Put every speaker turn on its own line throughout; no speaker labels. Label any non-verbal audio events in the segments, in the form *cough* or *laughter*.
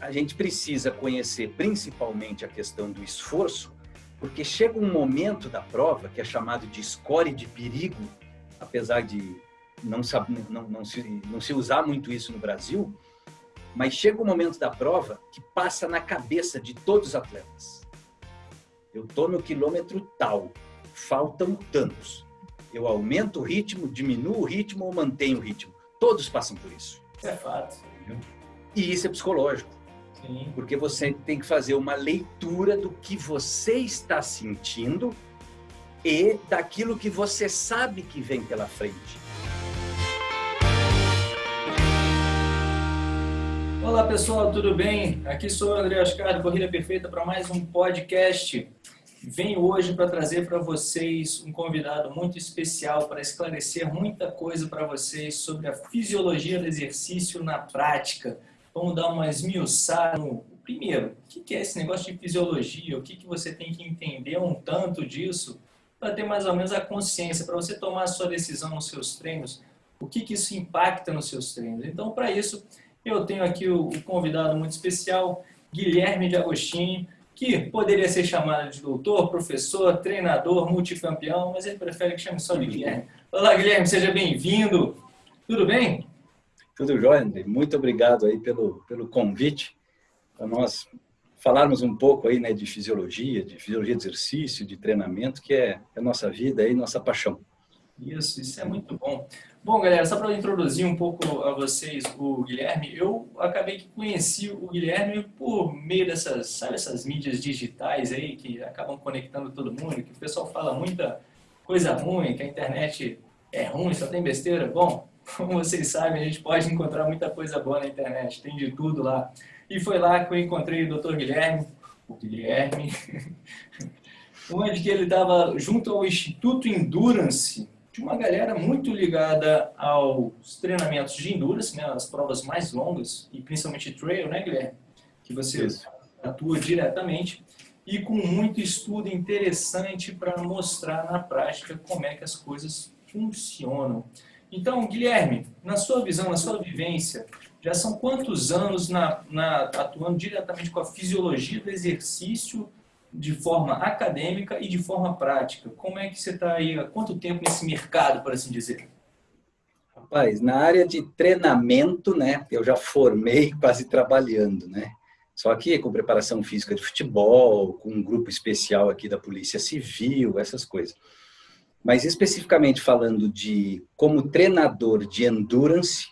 a gente precisa conhecer principalmente a questão do esforço, porque chega um momento da prova, que é chamado de score de perigo, apesar de não, não, não, se, não se usar muito isso no Brasil, mas chega um momento da prova que passa na cabeça de todos os atletas. Eu estou no quilômetro tal, faltam tantos. Eu aumento o ritmo, diminuo o ritmo ou mantenho o ritmo. Todos passam por isso.
Isso é fato.
E isso é psicológico. Sim. Porque você tem que fazer uma leitura do que você está sentindo e daquilo que você sabe que vem pela frente.
Olá pessoal, tudo bem? Aqui sou o André Oscar do Corrida Perfeita para mais um podcast. Venho hoje para trazer para vocês um convidado muito especial para esclarecer muita coisa para vocês sobre a fisiologia do exercício na prática. Vamos dar uma esmiuçada no primeiro, o que é esse negócio de fisiologia? O que, que você tem que entender um tanto disso para ter mais ou menos a consciência, para você tomar a sua decisão nos seus treinos, o que, que isso impacta nos seus treinos. Então, para isso, eu tenho aqui o, o convidado muito especial, Guilherme de Agostinho, que poderia ser chamado de doutor, professor, treinador, multicampeão, mas ele prefere que chame só de *laughs* Guilherme. Olá, Guilherme, seja bem-vindo. Tudo bem?
Tudo jóia, André. Muito obrigado aí pelo, pelo convite para nós falarmos um pouco aí, né, de fisiologia, de fisiologia de exercício, de treinamento, que é a nossa vida e nossa paixão.
Isso, isso é muito bom. Bom, galera, só para introduzir um pouco a vocês o Guilherme, eu acabei que conheci o Guilherme por meio dessas, sabe, essas mídias digitais aí que acabam conectando todo mundo, que o pessoal fala muita coisa ruim, que a internet é ruim, só tem besteira. Bom, como vocês sabem, a gente pode encontrar muita coisa boa na internet, tem de tudo lá. E foi lá que eu encontrei o Dr. Guilherme, o Guilherme, *laughs* onde que ele estava junto ao Instituto Endurance, de uma galera muito ligada aos treinamentos de endurance, né, as provas mais longas, e principalmente trail, né, Guilherme? Que você Isso. atua diretamente, e com muito estudo interessante para mostrar na prática como é que as coisas funcionam. Então, Guilherme, na sua visão, na sua vivência, já são quantos anos na, na, atuando diretamente com a fisiologia do exercício de forma acadêmica e de forma prática? Como é que você está aí, há quanto tempo nesse mercado, por assim dizer?
Rapaz, na área de treinamento, né, eu já formei quase trabalhando, né? Só que com preparação física de futebol, com um grupo especial aqui da Polícia Civil, essas coisas. Mas especificamente falando de como treinador de endurance,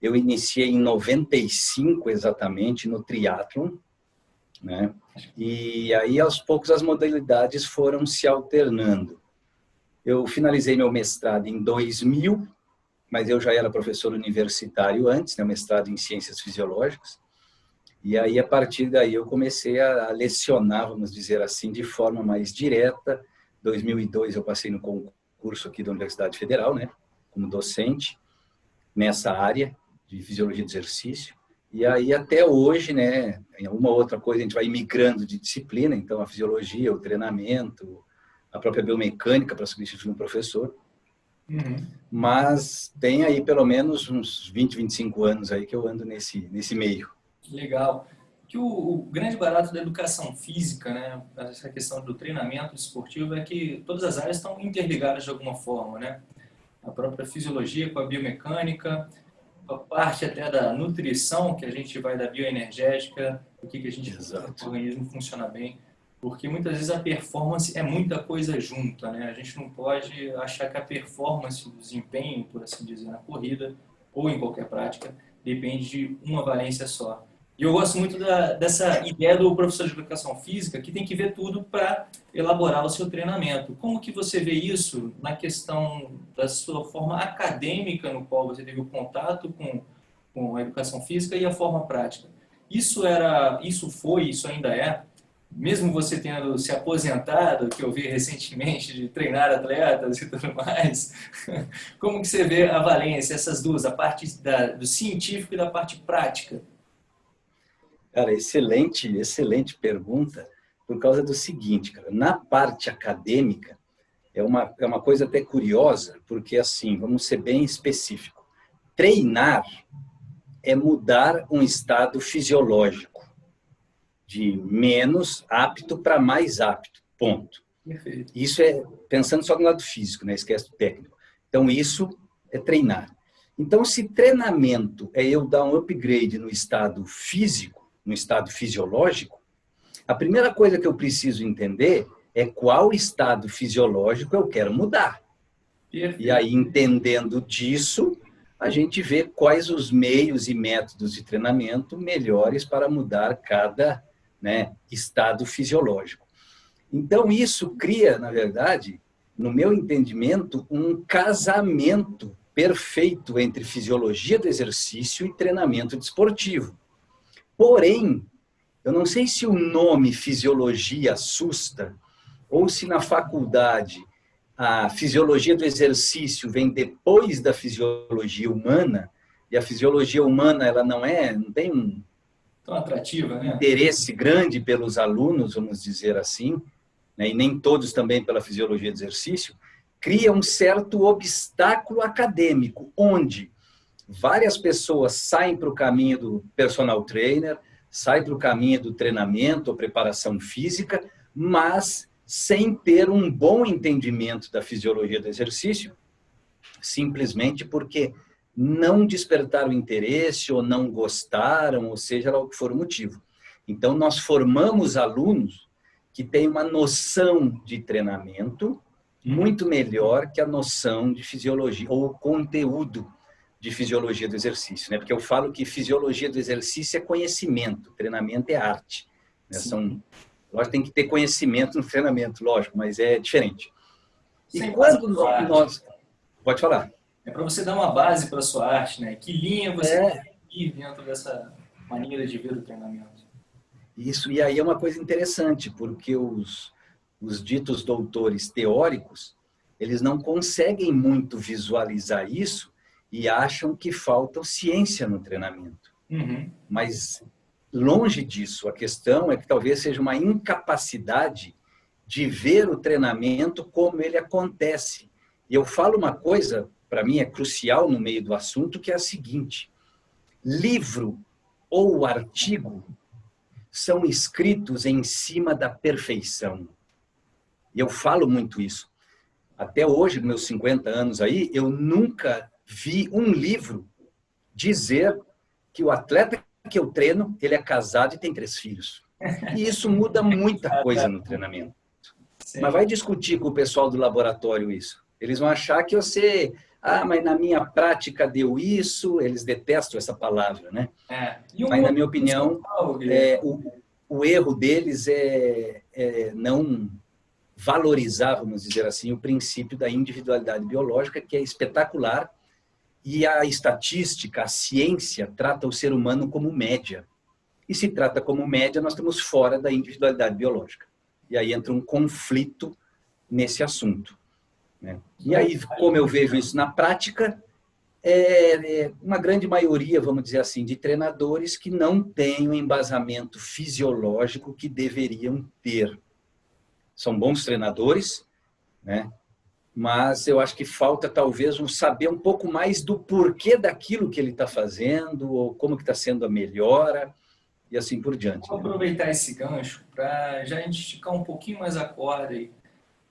eu iniciei em 95 exatamente no triatlon, né? E aí aos poucos as modalidades foram se alternando. Eu finalizei meu mestrado em 2000, mas eu já era professor universitário antes, né, mestrado em ciências fisiológicas. E aí a partir daí eu comecei a lecionar, vamos dizer assim, de forma mais direta 2002 eu passei no concurso aqui da Universidade Federal, né, como docente nessa área de fisiologia do exercício. E aí até hoje, né, em uma outra coisa a gente vai migrando de disciplina, então a fisiologia, o treinamento, a própria biomecânica para substituir um professor. Uhum. Mas tem aí pelo menos uns 20, 25 anos aí que eu ando nesse, nesse meio.
Legal que o, o, grande barato da educação física, né, essa questão do treinamento esportivo, é que todas as áreas estão interligadas de alguma forma, né? A própria fisiologia com a biomecânica, a parte até da nutrição, que a gente vai da bioenergética, o que, que a gente Exato. o organismo funciona bem, porque muitas vezes a performance é muita coisa junta, né? A gente não pode achar que a performance, o desempenho, por assim dizer, na corrida ou em qualquer prática, depende de uma valência só. E eu gosto muito da, dessa ideia do professor de educação física, que tem que ver tudo para elaborar o seu treinamento. Como que você vê isso na questão da sua forma acadêmica, no qual você teve o contato com, com a educação física, e a forma prática? Isso era, isso foi, isso ainda é, mesmo você tendo se aposentado, que eu vi recentemente, de treinar atletas e tudo mais, *laughs* como que você vê a valência, essas duas, a parte da, do científico e da parte prática?
Cara, excelente, excelente pergunta, por causa do seguinte, cara, na parte acadêmica, é uma, é uma coisa até curiosa, porque assim, vamos ser bem específico. Treinar é mudar um estado fisiológico. de menos apto para mais apto, ponto. Perfeito. Isso é pensando só no lado físico, né? esquece o técnico. Então, isso é treinar. Então, se treinamento é eu dar um upgrade no estado físico, no estado fisiológico, a primeira coisa que eu preciso entender é qual estado fisiológico eu quero mudar. E aí, entendendo disso, a gente vê quais os meios e métodos de treinamento melhores para mudar cada né, estado fisiológico. Então, isso cria, na verdade, no meu entendimento, um casamento perfeito entre fisiologia do exercício e treinamento desportivo. Porém, eu não sei se o nome fisiologia assusta, ou se na faculdade a fisiologia do exercício vem depois da fisiologia humana, e a fisiologia humana ela não é, não tem um
tão atrativa, né?
interesse grande pelos alunos, vamos dizer assim, né? e nem todos também pela fisiologia do exercício, cria um certo obstáculo acadêmico, onde várias pessoas saem para o caminho do personal trainer, saem para o caminho do treinamento ou preparação física, mas sem ter um bom entendimento da fisiologia do exercício, simplesmente porque não despertaram interesse ou não gostaram, ou seja lá o que for o motivo. Então, nós formamos alunos que têm uma noção de treinamento muito melhor que a noção de fisiologia, ou conteúdo de fisiologia do exercício. Né? Porque eu falo que fisiologia do exercício é conhecimento, treinamento é arte. Né? São Lógico, tem que ter conhecimento no treinamento, lógico, mas é diferente.
E Sem quando nós, nós... Pode falar. É para você dar uma base para a sua arte, né? Que linha você é. ir dentro dessa maneira de ver o treinamento.
Isso, e aí é uma coisa interessante, porque os, os ditos doutores teóricos, eles não conseguem muito visualizar isso e acham que falta ciência no treinamento. Uhum. Mas Longe disso, a questão é que talvez seja uma incapacidade de ver o treinamento como ele acontece. E eu falo uma coisa, para mim é crucial no meio do assunto, que é a seguinte. Livro ou artigo são escritos em cima da perfeição. E eu falo muito isso. Até hoje, meus 50 anos aí, eu nunca vi um livro dizer que o atleta que eu treino, ele é casado e tem três filhos. E isso muda muita coisa no treinamento. Sim. Mas vai discutir com o pessoal do laboratório isso. Eles vão achar que você... Ah, mas na minha prática deu isso. Eles detestam essa palavra, né? É. Um mas, na minha opinião, é, o, o, erro deles é, é não valorizar, vamos dizer assim, o princípio da individualidade biológica, que é espetacular, e a estatística, a ciência, trata o ser humano como média. E se trata como média, nós estamos fora da individualidade biológica. E aí entra um conflito nesse assunto. Né? E aí, como eu vejo isso na prática, é, é uma grande maioria, vamos dizer assim, de treinadores que não têm o embasamento fisiológico que deveriam ter. São bons treinadores, né? Mas eu acho que falta talvez um saber um pouco mais do porquê daquilo que ele está fazendo, ou como que está sendo a melhora, e assim por diante.
Vou aproveitar esse gancho para já a gente esticar um pouquinho mais a corda aí.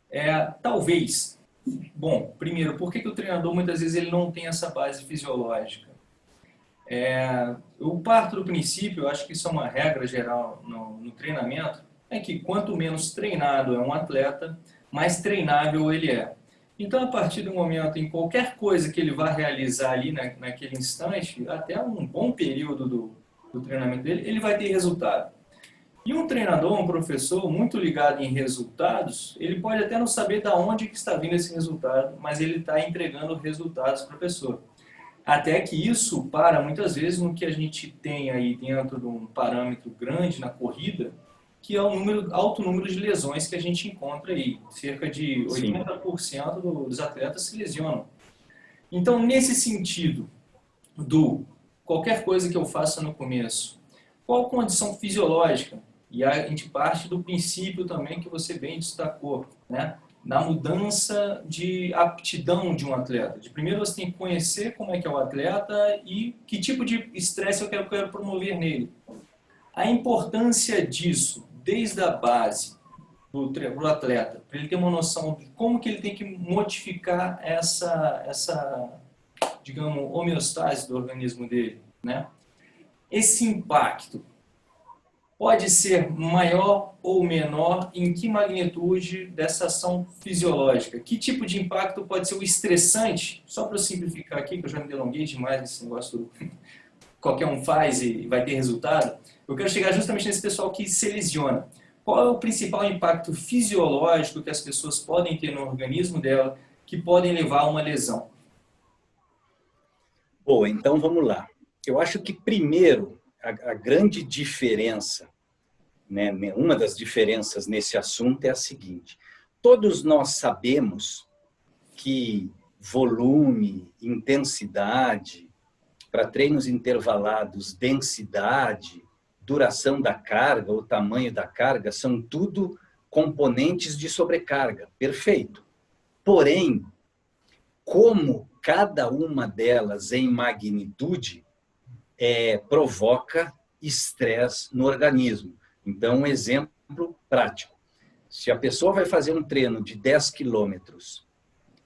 É, talvez, bom, primeiro, por que, que o treinador muitas vezes ele não tem essa base fisiológica? É, eu parto do princípio, eu acho que isso é uma regra geral no, no treinamento, é que quanto menos treinado é um atleta, mais treinável ele é. Então, a partir do momento em qualquer coisa que ele vá realizar ali na, naquele instante, até um bom período do, do treinamento dele, ele vai ter resultado. E um treinador, um professor muito ligado em resultados, ele pode até não saber de onde que está vindo esse resultado, mas ele está entregando resultados para a pessoa. Até que isso para, muitas vezes, no que a gente tem aí dentro de um parâmetro grande na corrida, que é o número, alto número de lesões que a gente encontra aí. Cerca de 80% dos atletas se lesionam. Então, nesse sentido do qualquer coisa que eu faça no começo, qual condição fisiológica? E a gente parte do princípio também que você bem destacou, né? na mudança de aptidão de um atleta. De primeiro você tem que conhecer como é que é o atleta e que tipo de estresse eu quero, eu quero promover nele. A importância disso, desde a base, para o atleta, para ele ter uma noção de como que ele tem que modificar essa, essa digamos, homeostase do organismo dele, né? Esse impacto pode ser maior ou menor em que magnitude dessa ação fisiológica? Que tipo de impacto pode ser o estressante? Só para eu simplificar aqui, que eu já me delonguei demais nesse negócio do qualquer um faz e vai ter resultado. Eu quero chegar justamente nesse pessoal que se lesiona. Qual é o principal impacto fisiológico que as pessoas podem ter no organismo dela que podem levar a uma lesão?
Bom, então vamos lá. Eu acho que primeiro, a, a grande diferença, né, uma das diferenças nesse assunto é a seguinte. Todos nós sabemos que volume, intensidade, para treinos intervalados, densidade, duração da carga, o tamanho da carga, são tudo componentes de sobrecarga. Perfeito. Porém, como cada uma delas em magnitude é, provoca estresse no organismo. Então, um exemplo prático. Se a pessoa vai fazer um treino de 10 quilômetros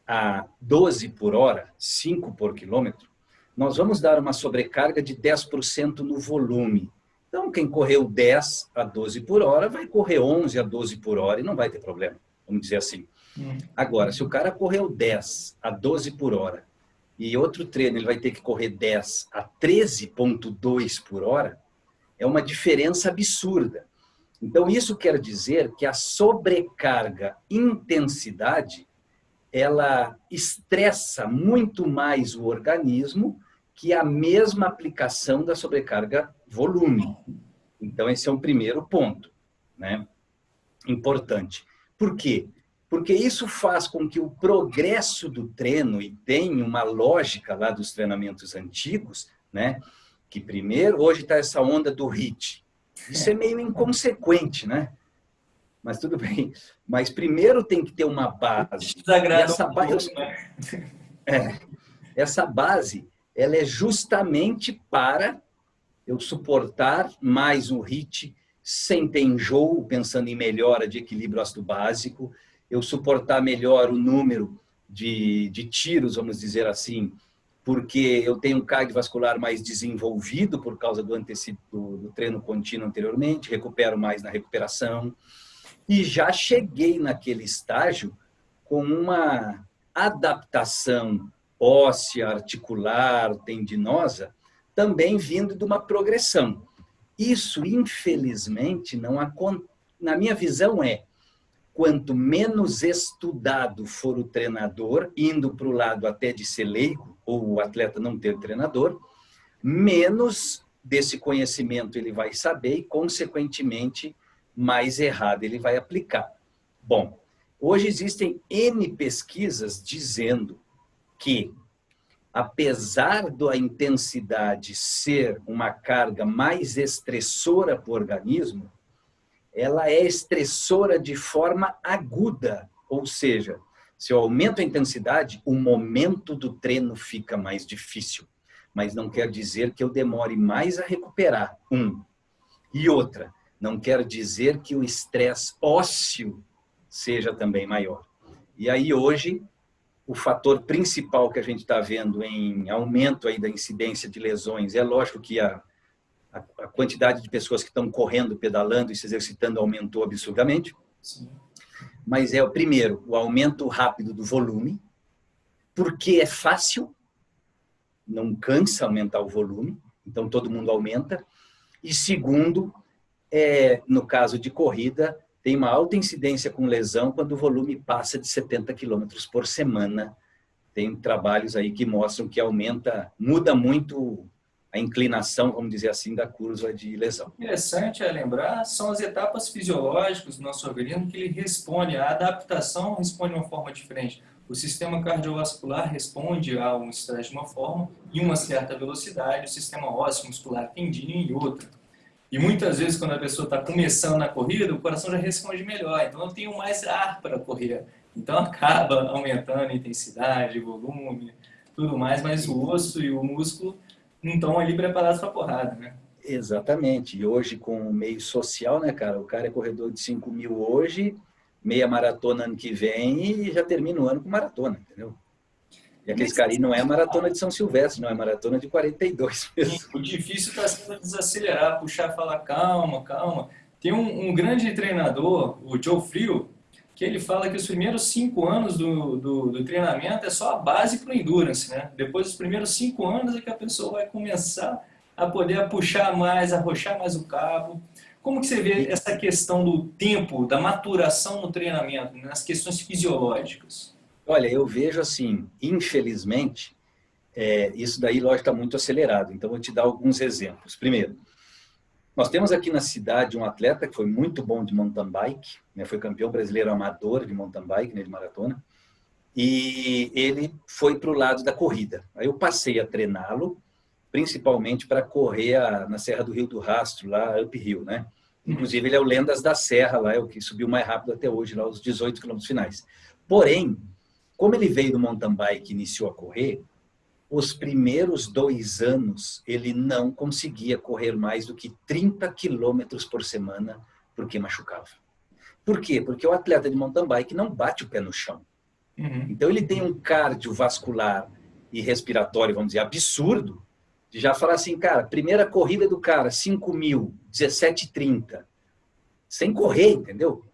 a 12 por hora, 5 por quilômetro, nós vamos dar uma sobrecarga de 10% no volume. Então, quem correu 10 a 12 por hora, vai correr 11 a 12 por hora e não vai ter problema, vamos dizer assim. Hum. Agora, se o cara correu 10 a 12 por hora e outro treino ele vai ter que correr 10 a 13.2 por hora, é uma diferença absurda. Então, isso quer dizer que a sobrecarga intensidade, ela estressa muito mais o organismo que a mesma aplicação da sobrecarga volume. Então, esse é um primeiro ponto, né? Importante. Por quê? Porque isso faz com que o progresso do treino, e tem uma lógica lá dos treinamentos antigos, né? Que primeiro, hoje está essa onda do HIT. Isso é meio inconsequente, né? Mas tudo bem. Mas primeiro tem que ter uma base.
essa base, né?
é, essa base ela é justamente para eu suportar mais um HIT sem ter enjoo, pensando em melhora de equilíbrio ácido básico, eu suportar melhor o número de, de tiros, vamos dizer assim, porque eu tenho um cardiovascular mais desenvolvido por causa do, do, do treino contínuo anteriormente, recupero mais na recuperação, e já cheguei naquele estágio com uma adaptação óssea, articular, tendinosa, também vindo de uma progressão. Isso, infelizmente, não acontece. Na minha visão, é quanto menos estudado for o treinador, indo para o lado até de ser leigo, ou o atleta não ter treinador, menos desse conhecimento ele vai saber e, consequentemente, mais errado ele vai aplicar. Bom, hoje existem N pesquisas dizendo que, apesar da intensidade ser uma carga mais estressora para o organismo, ela é estressora de forma aguda, ou seja, se eu aumento a intensidade, o momento do treino fica mais difícil. Mas não quer dizer que eu demore mais a recuperar, um. E outra, não quer dizer que o estresse ósseo seja também maior. E aí hoje o fator principal que a gente está vendo em aumento aí da incidência de lesões é lógico que a, a, a quantidade de pessoas que estão correndo, pedalando e se exercitando aumentou absurdamente. Sim. Mas é o primeiro, o aumento rápido do volume, porque é fácil, não cansa aumentar o volume, então todo mundo aumenta. E segundo, é, no caso de corrida, tem uma alta incidência com lesão quando o volume passa de 70 quilômetros por semana. Tem trabalhos aí que mostram que aumenta, muda muito a inclinação, vamos dizer assim, da curva de lesão.
Interessante é lembrar, são as etapas fisiológicas do nosso organismo que ele responde, a adaptação responde de uma forma diferente. O sistema cardiovascular responde a um estresse de uma forma, em uma certa velocidade, o sistema ósseo muscular tendinho em outra. E muitas vezes, quando a pessoa está começando na corrida, o coração já responde melhor. Então, eu tenho mais ar para correr. Então, *laughs* acaba aumentando a intensidade, volume, tudo mais, mas o osso e o músculo não estão ali preparados para porrada, né?
Exatamente. E hoje, com o meio social, né, cara? O cara é corredor de 5 mil hoje, meia maratona ano que vem e já termina o ano com maratona, entendeu? E aqueles caras não é maratona de São Silvestre, não é maratona de 42 *laughs*
mesmo. O difícil está sendo desacelerar, puxar, falar calma, calma. Tem um, um, grande treinador, o Joe Frio, que ele fala que os primeiros cinco anos do, do, do treinamento é só a base para o endurance, né? Depois dos primeiros cinco anos é que a pessoa vai começar a poder puxar mais, arrochar mais o cabo. Como que você vê essa questão do tempo, da maturação no treinamento, nas questões fisiológicas?
Olha, eu vejo assim, infelizmente, é, isso daí, lógico, está muito acelerado. Então, vou te dar alguns exemplos. Primeiro, nós temos aqui na cidade um atleta que foi muito bom de mountain bike, né, foi campeão brasileiro amador de mountain bike, né, de maratona, e ele foi para o lado da corrida. Aí eu passei a treiná-lo, principalmente para correr a, na Serra do Rio do Rastro, lá uphill, né? Inclusive, ele é o Lendas da Serra, lá é o que subiu mais rápido até hoje, lá os 18 quilômetros finais. Porém, como ele veio do mountain bike e iniciou a correr, os primeiros dois anos ele não conseguia correr mais do que 30 quilômetros por semana porque machucava. Por quê? Porque o atleta de mountain bike não bate o pé no chão. Uhum. Então ele tem um cardiovascular e respiratório, vamos dizer, absurdo, de já falar assim, cara, primeira corrida do cara, 5 mil, 17,30, sem correr, entendeu?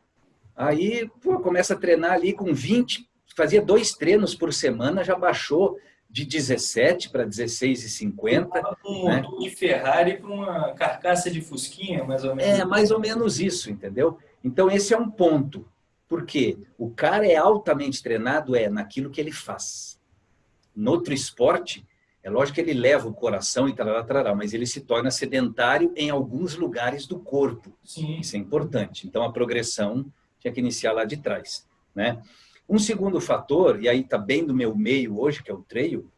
Aí, pô, começa a treinar ali com 20, fazia dois treinos por semana, já baixou de 17 para 16,50.
Um né? de Ferrari para uma carcaça de Fusquinha, mais ou menos.
É, mais ou menos isso, entendeu? Então, esse é um ponto. Porque o cara é altamente treinado é naquilo que ele faz. No outro esporte, é lógico que ele leva o coração e tal, mas ele se torna sedentário em alguns lugares do corpo. Sim. Isso é importante. Então, a progressão tinha que iniciar lá de trás, né? Um segundo fator, e aí está bem do meu meio hoje, que é o trail,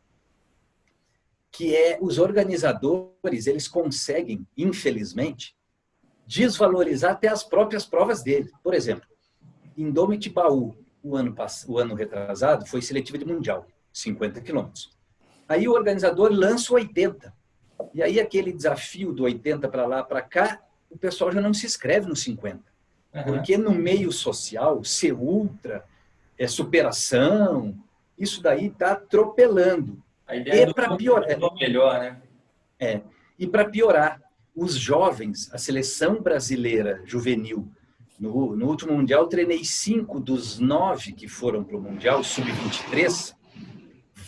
que é os organizadores, eles conseguem, infelizmente, desvalorizar até as próprias provas dele. Por exemplo, Baú, o ano, o ano retrasado, foi seletiva de mundial, 50 quilômetros. Aí o organizador lança o 80. E aí aquele desafio do 80 para lá, para cá, o pessoal já não se inscreve no 50. Uhum. Porque no meio social, ser ultra, é superação, isso daí está atropelando.
A ideia e para piorar, é, melhor, né?
É. E para piorar, os jovens, a seleção brasileira juvenil, no, no último Mundial, treinei cinco dos nove que foram para o Mundial, sub-23,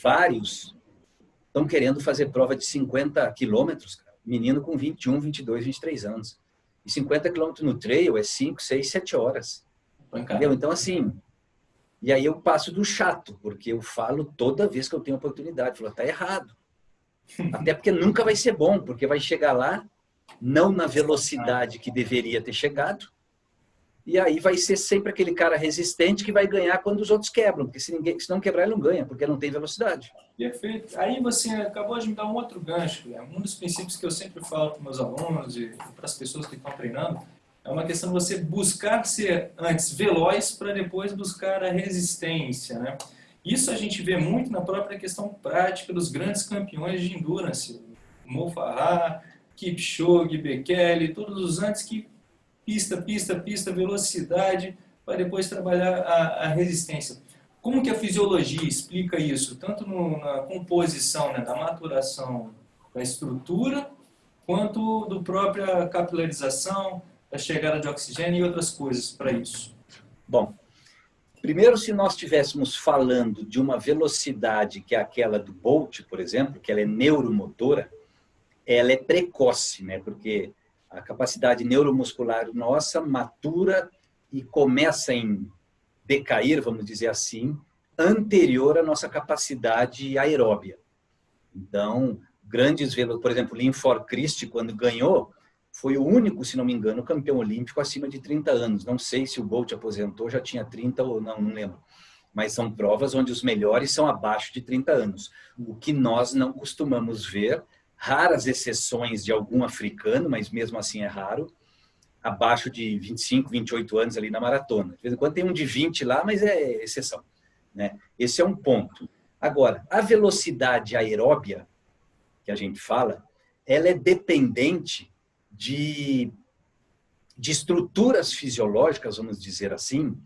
vários estão querendo fazer prova de 50 quilômetros, menino com 21, 22, 23 anos. E 50 quilômetros no trail é 5, 6, 7 horas. Entendeu? Então, assim, e aí eu passo do chato, porque eu falo toda vez que eu tenho oportunidade. Falo, tá errado. Até porque nunca vai ser bom, porque vai chegar lá, não na velocidade que deveria ter chegado, e aí vai ser sempre aquele cara resistente que vai ganhar quando os outros quebram, porque se, ninguém, se não quebrar, ele não ganha, porque não tem velocidade.
Perfeito. Aí você acabou de me dar um outro gancho. Né? Um dos princípios que eu sempre falo para meus alunos e para as pessoas que estão treinando é uma questão de você buscar ser antes veloz para depois buscar a resistência. Né? Isso a gente vê muito na própria questão prática dos grandes campeões de endurance. Mo Farah, Kipchoge, Bekele, todos os antes que pista, pista, pista, velocidade, para depois trabalhar a, a, resistência. Como que a fisiologia explica isso? Tanto no, na composição, né, da maturação da estrutura, quanto do própria capilarização, a chegada de oxigênio e outras coisas para isso?
Bom, primeiro se nós estivéssemos falando de uma velocidade que é aquela do Bolt, por exemplo, que ela é neuromotora, ela é precoce, né? Porque a capacidade neuromuscular nossa matura e começa em decair, vamos dizer assim, anterior à nossa capacidade aeróbia. Então, grandes, por exemplo, Linfor Christie, quando ganhou, foi o único, se não me engano, campeão olímpico acima de 30 anos. Não sei se o Bolt aposentou, já tinha 30 ou não, não lembro. Mas são provas onde os melhores são abaixo de 30 anos. O que nós não costumamos ver, raras exceções de algum africano, mas mesmo assim é raro, abaixo de 25, 28 anos ali na maratona. De vez em quando tem um de 20 lá, mas é exceção. Né? Esse é um ponto. Agora, a velocidade aeróbia, que a gente fala, ela é dependente de, de estruturas fisiológicas, vamos dizer assim,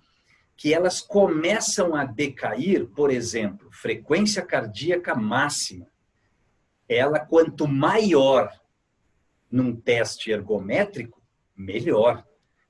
que elas começam a decair, por exemplo, frequência cardíaca máxima. Ela, quanto maior num teste ergométrico, melhor,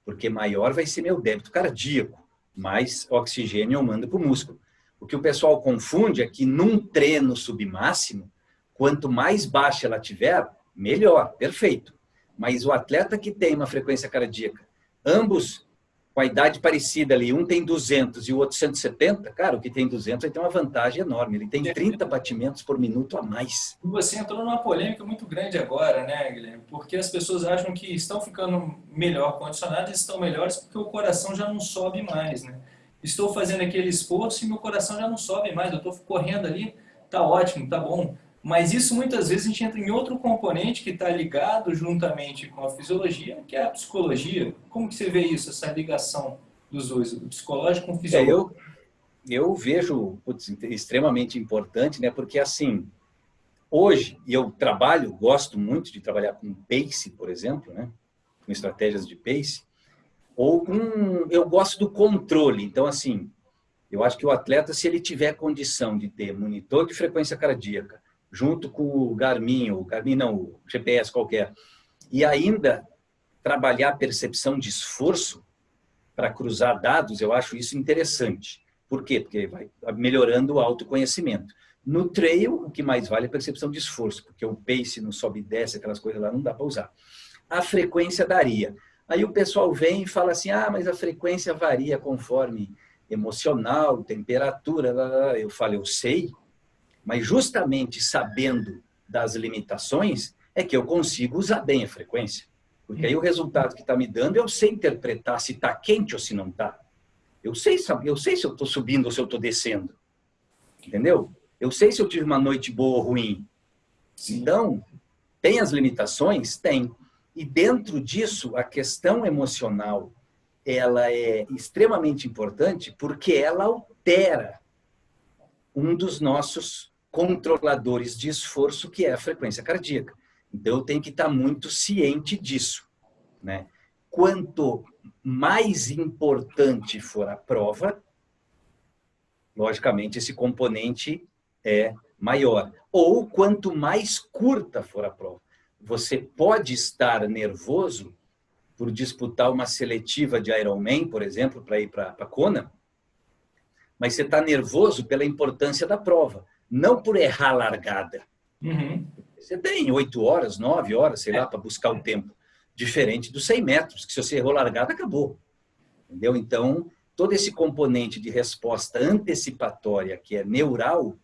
porque maior vai ser meu débito cardíaco, mais oxigênio eu mando para o músculo. O que o pessoal confunde é que num treino submáximo, quanto mais baixa ela tiver, melhor, perfeito. Mas o atleta que tem uma frequência cardíaca, ambos com a idade parecida ali, um tem 200 e o outro 170, cara, o que tem 200 vai ter uma vantagem enorme. Ele tem 30 batimentos por minuto a mais.
Você entrou numa polêmica muito grande agora, né, Guilherme? Porque as pessoas acham que estão ficando melhor condicionadas, estão melhores porque o coração já não sobe mais, né? Estou fazendo aquele esforço e meu coração já não sobe mais, eu estou correndo ali, tá ótimo, tá bom. Mas isso muitas vezes a gente entra em outro componente que está ligado juntamente com a fisiologia, que é a psicologia. Como que você vê isso, essa ligação dos dois, o psicológico com o fisiológico?
É, eu, eu vejo putz, extremamente importante, né? porque assim, hoje, e eu trabalho, gosto muito de trabalhar com pace, por exemplo, né? com estratégias de pace, ou com, eu gosto do controle. Então, assim, eu acho que o atleta, se ele tiver condição de ter monitor de frequência cardíaca, junto com o Garmin, o Garmin não, o GPS qualquer, e ainda trabalhar a percepção de esforço para cruzar dados, eu acho isso interessante. Por quê? Porque vai melhorando o autoconhecimento. No trail, o que mais vale é a percepção de esforço, porque o pace não sobe e desce, aquelas coisas lá, não dá para usar. A frequência daria. Aí o pessoal vem e fala assim, ah, mas a frequência varia conforme emocional, temperatura, eu falo, eu sei, mas justamente sabendo das limitações, é que eu consigo usar bem a frequência. Porque aí o resultado que está me dando, eu sei interpretar se está quente ou se não está. Eu sei, eu sei se eu estou subindo ou se eu estou descendo. Entendeu? Eu sei se eu tive uma noite boa ou ruim. Sim. Então, tem as limitações? Tem. E dentro disso, a questão emocional, ela é extremamente importante porque ela altera um dos nossos controladores de esforço, que é a frequência cardíaca. Então, eu tenho que estar muito ciente disso. Né? Quanto mais importante for a prova, logicamente, esse componente é maior. Ou quanto mais curta for a prova. Você pode estar nervoso por disputar uma seletiva de Ironman, por exemplo, para ir para a Kona, mas você está nervoso pela importância da prova não por errar a largada. Uhum. Você tem oito horas, nove horas, sei lá, para buscar o tempo. Diferente dos 100 metros, que se você errou a largada, acabou. Entendeu? Então, todo esse componente de resposta antecipatória, que é neural,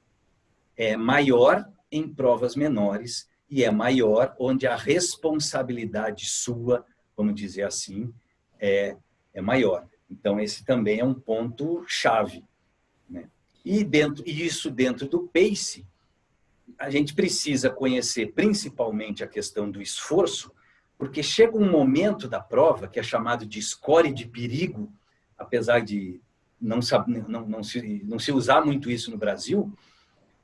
é maior em provas menores e é maior onde a responsabilidade sua, vamos dizer assim, é, é maior. Então, esse também é um ponto chave. E, dentro, e isso dentro do PACE, a gente precisa conhecer principalmente a questão do esforço, porque chega um momento da prova, que é chamado de score de perigo, apesar de não, não, não, se, não se usar muito isso no Brasil,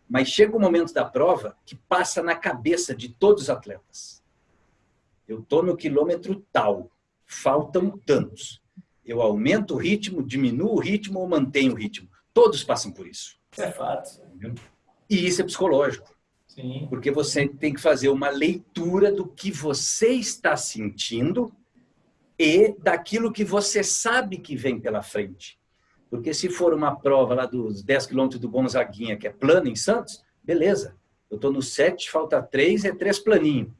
mas chega um momento da prova que passa na cabeça de todos os atletas. Eu estou no quilômetro tal, faltam tantos. Eu aumento o ritmo, diminuo o ritmo ou mantenho o ritmo? Todos passam por isso.
Isso é fato.
E isso é psicológico. Sim. Porque você tem que fazer uma leitura do que você está sentindo e daquilo que você sabe que vem pela frente. Porque se for uma prova lá dos 10 quilômetros do Gonzaguinha, que é plano em Santos, beleza. Eu estou no 7, falta 3, é 3 planinho.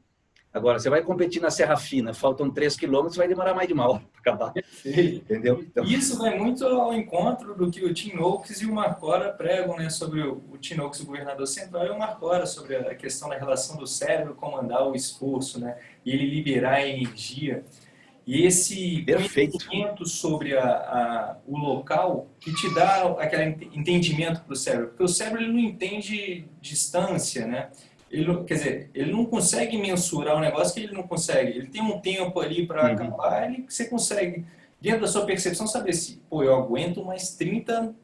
Agora, você vai competir na Serra Fina, faltam 3 quilômetros, vai demorar mais de uma hora para acabar. *laughs* Entendeu?
Então... Isso vai muito ao encontro do que o Tim Oakes e o Marcora pregam né, sobre o, o Tim Oakes, o governador central, e o Marcora sobre a questão da relação do cérebro comandar o esforço, né, e ele liberar a energia. E esse
Perfeito.
conhecimento sobre a, a, o local que te dá aquele entendimento para o cérebro. Porque o cérebro ele não entende distância, né? Ele, quer dizer, ele não consegue mensurar um negócio que ele não consegue. Ele tem um tempo ali para uhum. acabar, ele, você consegue, dentro da sua percepção, saber se, pô, eu aguento mais 30,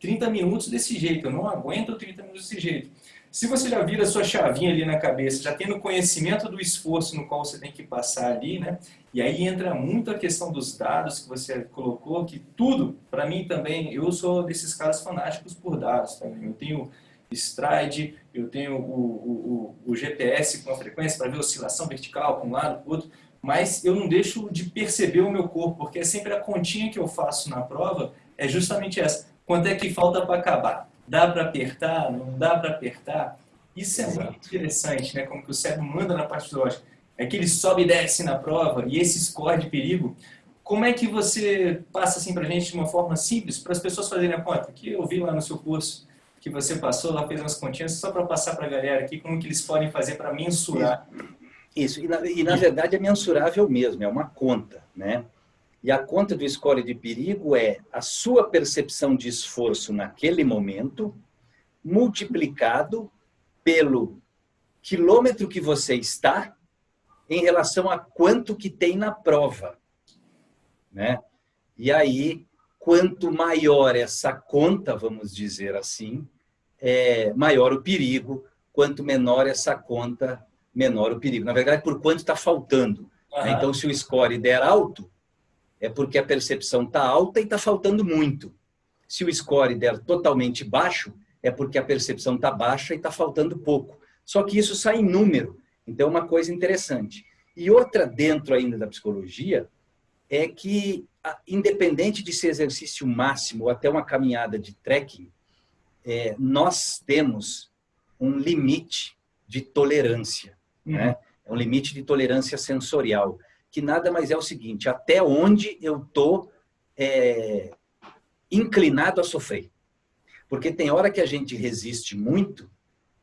30 minutos desse jeito, eu não aguento 30 minutos desse jeito. Se você já vira a sua chavinha ali na cabeça, já tendo conhecimento do esforço no qual você tem que passar ali, né? E aí entra muito a questão dos dados que você colocou, que tudo, para mim também, eu sou desses caras fanáticos por dados também. Eu tenho stride, eu tenho o, o, o, GPS com a frequência para ver oscilação vertical para um lado, para o outro, mas eu não deixo de perceber o meu corpo, porque é sempre a continha que eu faço na prova, é justamente essa. Quanto é que falta para acabar? Dá para apertar? Não dá para apertar? Isso é Exato. muito interessante, né? Como que o cérebro manda na parte lógica é que ele sobe e desce na prova, e esse score de perigo, como é que você passa assim para a gente de uma forma simples, para as pessoas fazerem a conta? Que eu vi lá no seu curso que você passou, lá fez umas continhas, só para passar para a galera aqui, como que eles podem fazer para mensurar.
Isso, e na, e na verdade é mensurável mesmo, é uma conta, né? E a conta do score de perigo é a sua percepção de esforço naquele momento, multiplicado pelo quilômetro que você está em relação a quanto que tem na prova. Né? E aí, quanto maior essa conta, vamos dizer assim, é maior o perigo, quanto menor essa conta, menor o perigo. Na verdade, por quanto está faltando. Uhum. Né? Então, se o score der alto, é porque a percepção está alta e está faltando muito. Se o score der totalmente baixo, é porque a percepção está baixa e está faltando pouco. Só que isso sai em número. Então, é uma coisa interessante. E outra dentro ainda da psicologia é que, independente de ser exercício máximo ou até uma caminhada de trekking, é, nós temos um limite de tolerância. Uhum. Né? É um limite de tolerância sensorial, que nada mais é o seguinte, até onde eu estou é, inclinado a sofrer. Porque tem hora que a gente resiste muito,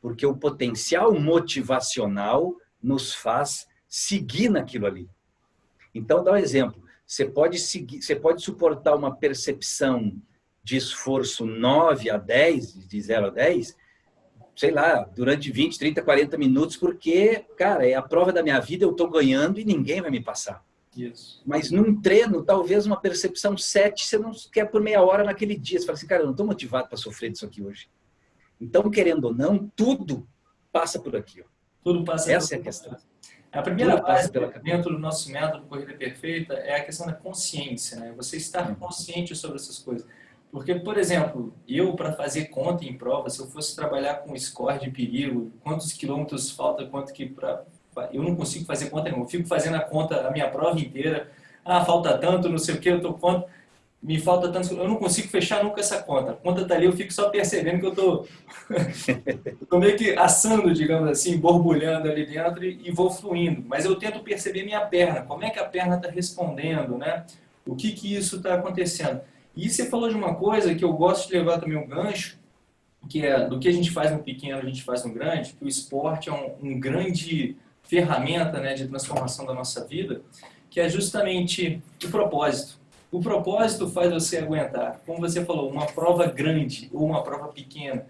porque o potencial motivacional nos faz seguir naquilo ali. Então, dá um exemplo. Você pode, seguir, você pode suportar uma percepção de esforço 9 a 10, de 0 a 10, sei lá, durante 20, 30, 40 minutos, porque, cara, é a prova da minha vida, eu estou ganhando e ninguém vai me passar. Isso. Mas num treino, talvez uma percepção 7, você não quer por meia hora naquele dia. Você fala assim, cara, eu não estou motivado para sofrer disso aqui hoje. Então, querendo ou não, tudo passa por aqui. Ó.
Tudo passa
Essa é a questão.
A primeira base dentro do nosso método Corrida Perfeita é a questão da consciência, né? Você estar uhum. consciente sobre essas coisas. Porque, por exemplo, eu para fazer conta em prova, se eu fosse trabalhar com score de perigo, quantos quilômetros falta, quanto que para eu não consigo fazer conta nenhuma. Eu fico fazendo a conta a minha prova inteira. Ah, falta tanto, não sei o que, eu tô conta me falta tanto, eu não consigo fechar nunca essa conta. A conta tá ali, eu fico só percebendo que eu tô, *laughs* tô meio que assando, digamos assim, borbulhando ali dentro e, vou fluindo. Mas eu tento perceber minha perna, como é que a perna está respondendo, né? O que que isso está acontecendo? E você falou de uma coisa que eu gosto de levar também um gancho, que é do que a gente faz no pequeno, a gente faz no grande, que o esporte é um, um grande ferramenta né, de transformação da nossa vida, que é justamente o propósito. O propósito faz você aguentar, como você falou, uma prova grande ou uma prova pequena.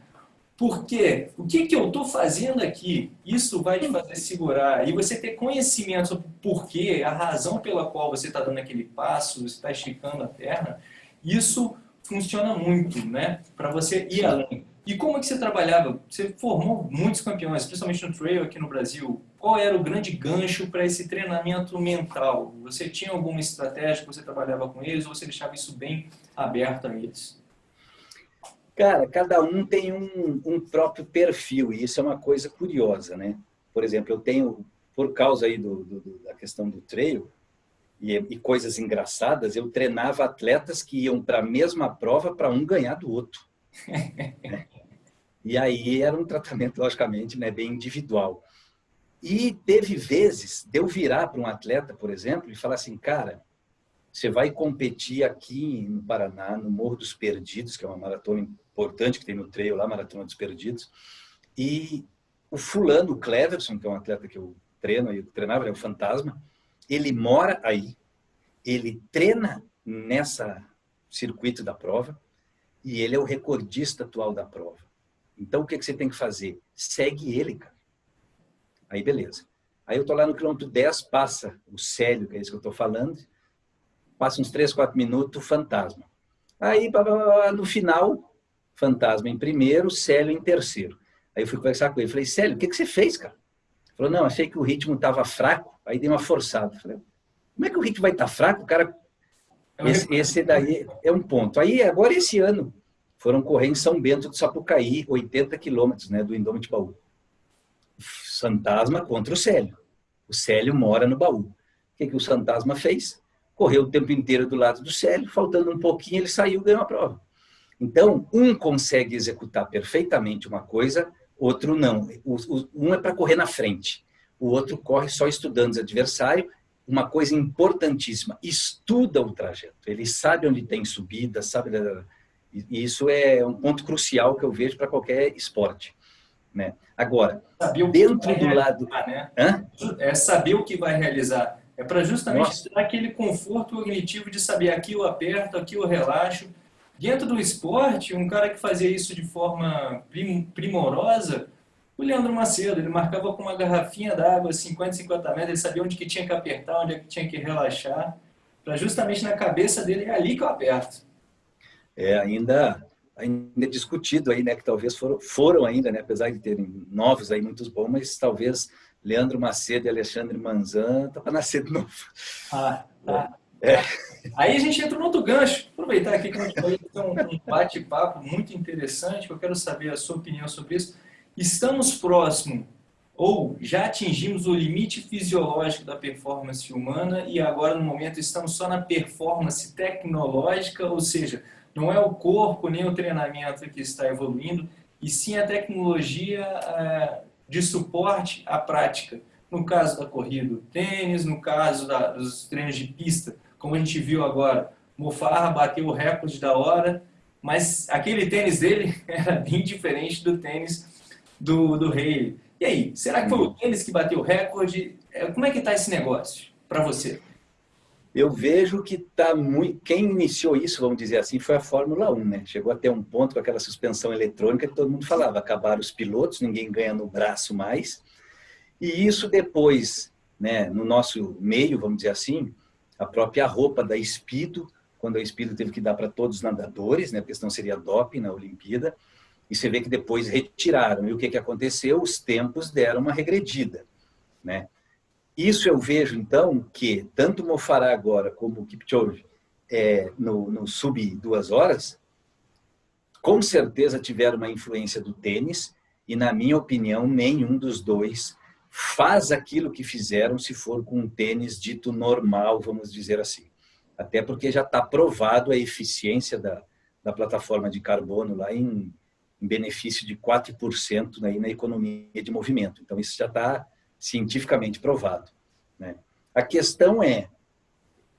Por quê? O que, que eu estou fazendo aqui? Isso vai te fazer segurar. E você ter conhecimento sobre o porquê, a razão pela qual você está dando aquele passo, você está esticando a perna, isso funciona muito, né? Para você ir além. E como é que você trabalhava? Você formou muitos campeões, principalmente no trail aqui no Brasil. Qual era o grande gancho para esse treinamento mental? Você tinha alguma estratégia que você trabalhava com eles ou você deixava isso bem aberto a eles?
Cara, cada um tem um, um próprio perfil e isso é uma coisa curiosa, né? Por exemplo, eu tenho, por causa aí do, do da questão do trail, e, e, coisas engraçadas, eu treinava atletas que iam para a mesma prova para um ganhar do outro. *laughs* E aí era um tratamento, logicamente, né, bem individual. E teve vezes de eu virar para um atleta, por exemplo, e falar assim, cara, você vai competir aqui no Paraná, no Morro dos Perdidos, que é uma maratona importante que tem no trail lá, Maratona dos Perdidos, e o fulano, o Cleverson, que é um atleta que eu treino, eu treinava, é o Fantasma, ele mora aí, ele treina nessa circuito da prova, e ele é o recordista atual da prova. Então, o que, que você tem que fazer? Segue ele, cara. Aí, beleza. Aí eu tô lá no quilômetro 10, passa o Célio, que é isso que eu tô falando, passa uns 3, 4 minutos, fantasma. Aí, no final, fantasma em primeiro, Célio em terceiro. Aí eu fui conversar com ele, falei, Célio, o que, que você fez, cara? Ele falou, não, achei que o ritmo estava fraco, aí dei uma forçada. Eu falei, como é que o ritmo vai estar tá fraco? O cara, esse, esse daí é um ponto. Aí, agora esse ano, foram correr em São Bento do Sapucaí, 80 quilômetros né, do Indômito Baú. Fantasma contra o Célio. O Célio mora no baú. O que, que o Fantasma fez? Correu o tempo inteiro do lado do Célio, faltando um pouquinho, ele saiu e ganhou a prova. Então, um consegue executar perfeitamente uma coisa, outro não. O, o, um é para correr na frente, o outro corre só estudando os adversários. Uma coisa importantíssima, estuda o trajeto. Ele sabe onde tem subida, sabe... E isso é um ponto crucial que eu vejo para qualquer esporte. Né? Agora, dentro do lado...
Né? É saber o que vai realizar. É para justamente Nossa. dar aquele conforto cognitivo de saber aqui eu aperto, aqui eu relaxo. Dentro do esporte, um cara que fazia isso de forma primorosa, o Leandro Macedo, ele marcava com uma garrafinha d'água, 50, 50 metros, ele sabia onde que tinha que apertar, onde é que tinha que relaxar, para justamente na cabeça dele, é ali que eu aperto.
É, ainda, ainda discutido aí, né, que talvez foram, foram ainda, né, apesar de terem novos aí, muitos bons, mas talvez Leandro Macedo e Alexandre Manzan, tá para nascer de novo.
Ah, tá. É. Aí a gente entra no outro gancho. Aproveitar aqui que a gente vai ter um bate-papo muito interessante, que eu quero saber a sua opinião sobre isso. Estamos próximo ou já atingimos o limite fisiológico da performance humana e agora no momento estamos só na performance tecnológica, ou seja, não é o corpo nem o treinamento que está evoluindo, e sim a tecnologia eh, de suporte à prática. No caso da corrida, o tênis, no caso da, dos treinos de pista, como a gente viu agora, Mofarra bateu o recorde da hora, mas aquele tênis dele *laughs* era bem diferente do tênis do, do Rei. E aí, será que foi o tênis que bateu o recorde? É, como é que está esse negócio para você?
Eu vejo que tá muito. Quem iniciou isso, vamos dizer assim, foi a Fórmula 1, né? Chegou até um ponto com aquela suspensão eletrônica que todo mundo falava: acabaram os pilotos, ninguém ganha no braço mais. E isso depois, né, no nosso meio, vamos dizer assim, a própria roupa da Espido, quando a Espido teve que dar para todos os nadadores, né, porque senão seria doping na Olimpíada, e você vê que depois retiraram. E o que, que aconteceu? Os tempos deram uma regredida. Né? Isso eu vejo, então, que tanto o Mofará agora como o Kipchoge é, no, no sub duas horas, com certeza tiveram uma influência do tênis, e na minha opinião, nenhum dos dois faz aquilo que fizeram se for com um tênis dito normal, vamos dizer assim. Até porque já está provado a eficiência da, da plataforma de carbono lá em, em benefício de 4% aí na economia de movimento. Então, isso já está cientificamente provado. Né? A questão é,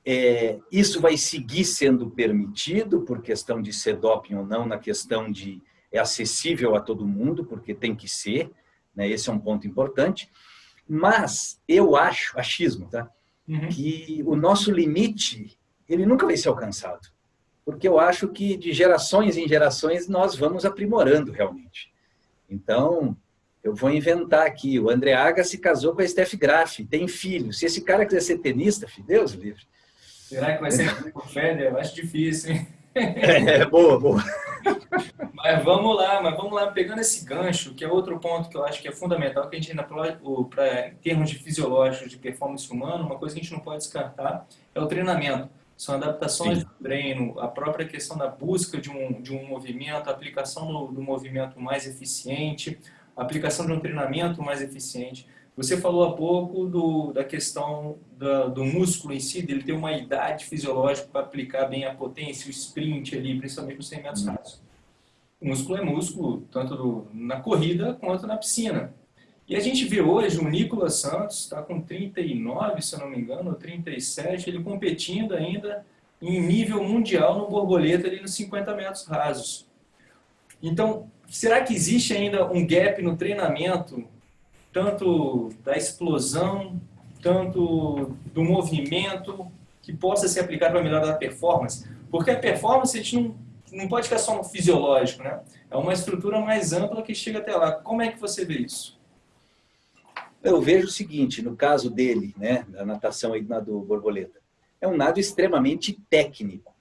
é, isso vai seguir sendo permitido por questão de ser doping ou não, na questão de é acessível a todo mundo, porque tem que ser, né? esse é um ponto importante. Mas eu acho, achismo, tá? Uhum. que o nosso limite ele nunca vai ser alcançado. Porque eu acho que de gerações em gerações nós vamos aprimorando realmente. Então, eu vou inventar aqui. O André Agassi casou com a Steph Graf, tem filho. Se esse cara quiser ser tenista, filho, Deus livre.
Será que vai ser *laughs* com o Federer? Eu acho difícil, hein?
É, boa, boa.
Mas vamos lá, mas vamos lá, pegando esse gancho, que é outro ponto que eu acho que é fundamental, que a gente ainda, para em termos de fisiológicos, de performance humana, uma coisa que a gente não pode descartar é o treinamento. São adaptações Sim. do treino, a própria questão da busca de um, de um movimento, a aplicação do, do movimento mais eficiente, a aplicação de um treinamento mais eficiente. Você falou há pouco do, da questão da, do músculo em si, dele ter uma idade fisiológica para aplicar bem a potência, o sprint ali, principalmente nos 100 metros rasos. O músculo é músculo, tanto do, na corrida quanto na piscina. E a gente vê hoje o Nicolas Santos, está com 39, se eu não me engano, ou 37, ele competindo ainda em nível mundial no borboleta ali nos 50 metros rasos. Então, será que existe ainda um gap no treinamento tanto da explosão, tanto do movimento, que possa ser aplicado para melhorar a performance. Porque a performance a gente não, não pode ficar só no fisiológico, né? É uma estrutura mais ampla que chega até lá. Como é que você vê isso?
Eu vejo o seguinte, no caso dele, né, da natação aí do borboleta, é um nado extremamente técnico.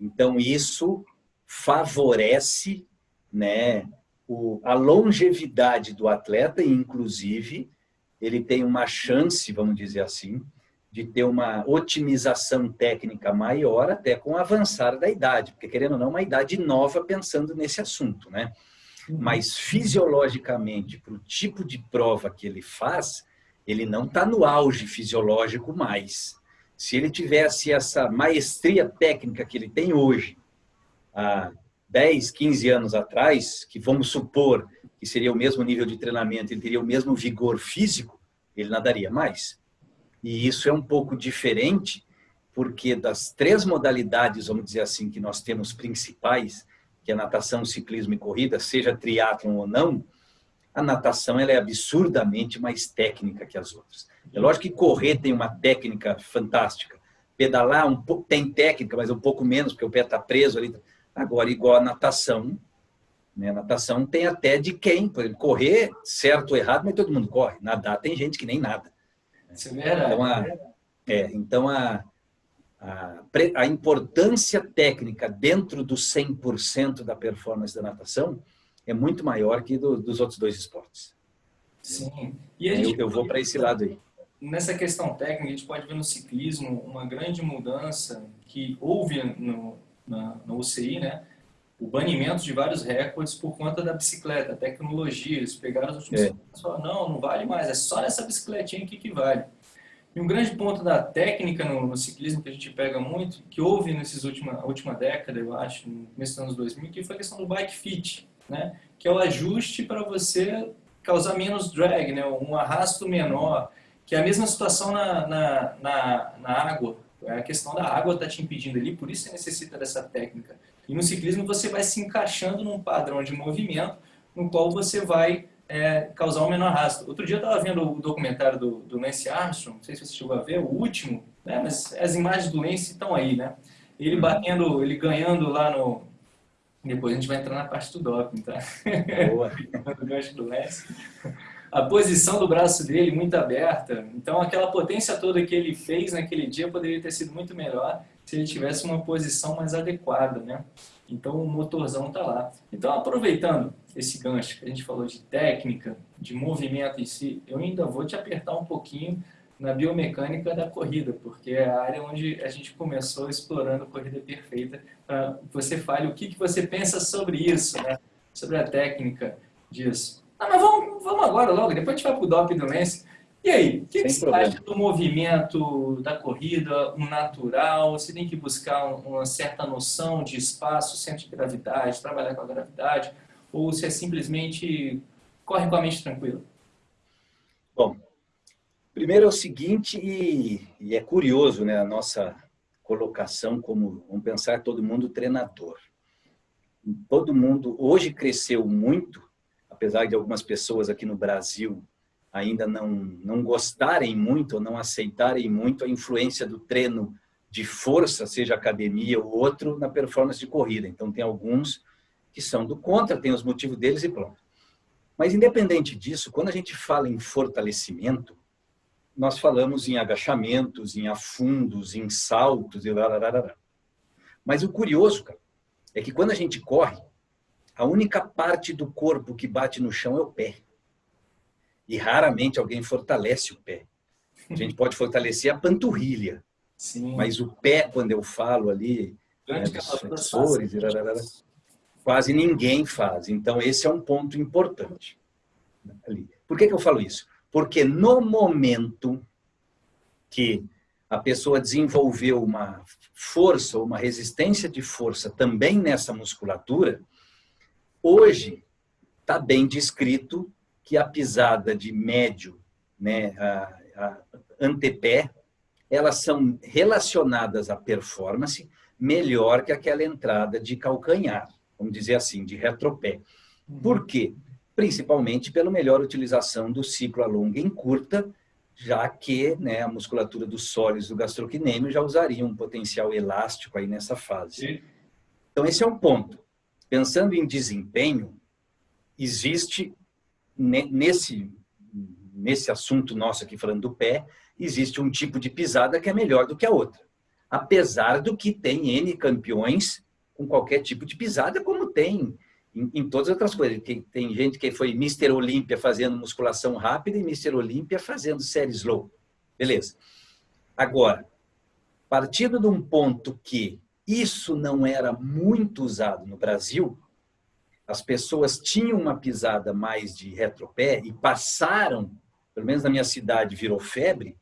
Então, isso favorece né, o, a longevidade do atleta, e inclusive ele tem uma chance, vamos dizer assim, de ter uma otimização técnica maior até com o avançar da idade, porque querendo ou não, uma idade nova pensando nesse assunto, né? Uhum. Mas fisiologicamente, para o tipo de prova que ele faz, ele não está no auge fisiológico mais. Se ele tivesse essa maestria técnica que ele tem hoje, há 10, 15 anos atrás, que vamos supor que seria o mesmo nível de treinamento, ele teria o mesmo vigor físico, ele nadaria mais. E isso é um pouco diferente, porque das três modalidades, vamos dizer assim, que nós temos principais, que é natação, ciclismo e corrida, seja triatlon ou não, a natação ela é absurdamente mais técnica que as outras. É lógico que correr tem uma técnica fantástica, pedalar um pouco, tem técnica, mas um pouco menos, porque o pé está preso ali. Agora, igual a natação, né? natação tem até de quem, por exemplo, correr, certo ou errado, mas todo mundo corre. Nadar tem gente que nem nada.
Isso é verdade.
Então, a, é, então a, a, a importância técnica dentro do 100% da performance da natação é muito maior que do, dos outros dois esportes.
Sim.
E eu, eu vou para esse lado aí.
Nessa questão técnica, a gente pode ver no ciclismo uma grande mudança que houve no, na, no UCI, né? o banimento de vários recordes por conta da bicicleta, tecnologia. Eles pegaram os últimos é. e falaram, não, não vale mais, é só nessa bicicletinha aqui que vale. E um grande ponto da técnica no, no ciclismo que a gente pega muito, que houve nesses última última década, eu acho, no começo dos anos 2000, que foi a questão do bike fit, né? Que é o ajuste para você causar menos drag, né? Um arrasto menor, que é a mesma situação na, na, na, na água. É a questão da água está te impedindo ali, por isso você necessita dessa técnica. E no ciclismo você vai se encaixando num padrão de movimento no qual você vai é, causar um menor arrasto. Outro dia eu estava vendo o documentário do, do, Lance Armstrong, não sei se você chegou a ver, o último, né? mas as imagens do Lance estão aí, né? Ele uhum. batendo, ele ganhando lá no... Depois a gente vai entrar na parte do doping, tá? Boa! *laughs* do gancho do Lance. A posição do braço dele muito aberta, então aquela potência toda que ele fez naquele dia poderia ter sido muito melhor se ele tivesse uma posição mais adequada, né? Então o motorzão está lá. Então aproveitando esse gancho que a gente falou de técnica, de movimento em si, eu ainda vou te apertar um pouquinho na biomecânica da corrida, porque é a área onde a gente começou explorando a corrida perfeita. Para você fale o que, que você pensa sobre isso, né? sobre a técnica disso. Ah, mas vamos, vamos agora logo, depois a gente vai para o DOP do Lance. E aí, o que, que você acha do movimento da corrida, um natural? Você tem que buscar uma certa noção de espaço, centro de gravidade, trabalhar com a gravidade? Ou você simplesmente corre com a mente tranquila?
Bom, primeiro é o seguinte, e, e é curioso né, a nossa colocação como, vamos pensar, todo mundo treinador. Todo mundo hoje cresceu muito, apesar de algumas pessoas aqui no Brasil ainda não, não gostarem muito ou não aceitarem muito a influência do treino de força, seja academia ou outro, na performance de corrida. Então, tem alguns que são do contra, tem os motivos deles e pronto. Mas, independente disso, quando a gente fala em fortalecimento, nós falamos em agachamentos, em afundos, em saltos e lá, Mas o curioso, cara, é que quando a gente corre, a única parte do corpo que bate no chão é o pé e raramente alguém fortalece o pé. A gente pode fortalecer a panturrilha, Sim. mas o pé, quando eu falo ali, né, flexores, quase ninguém faz. Então, esse é um ponto importante. Ali. Por que, que eu falo isso? Porque no momento que a pessoa desenvolveu uma força, uma resistência de força também nessa musculatura, hoje está bem descrito que a pisada de médio, né, a, a antepé, elas são relacionadas à performance melhor que aquela entrada de calcanhar, vamos dizer assim, de retropé. Uhum. Por quê? Principalmente pela melhor utilização do ciclo a longa em curta, já que né, a musculatura dos sólidos do gastrocnêmio já usaria um potencial elástico aí nessa fase. Então, esse é um ponto. Pensando em desempenho, existe nesse, nesse assunto nosso aqui, falando do pé, existe um tipo de pisada que é melhor do que a outra. Apesar do que tem N campeões com qualquer tipo de pisada, como tem em, em todas as outras coisas. Tem, tem gente que foi Mr. Olímpia fazendo musculação rápida e Mr. Olímpia fazendo série slow. Beleza. Agora, partindo de um ponto que isso não era muito usado no Brasil, as pessoas tinham uma pisada mais de retropé e passaram, pelo menos na minha cidade virou febre,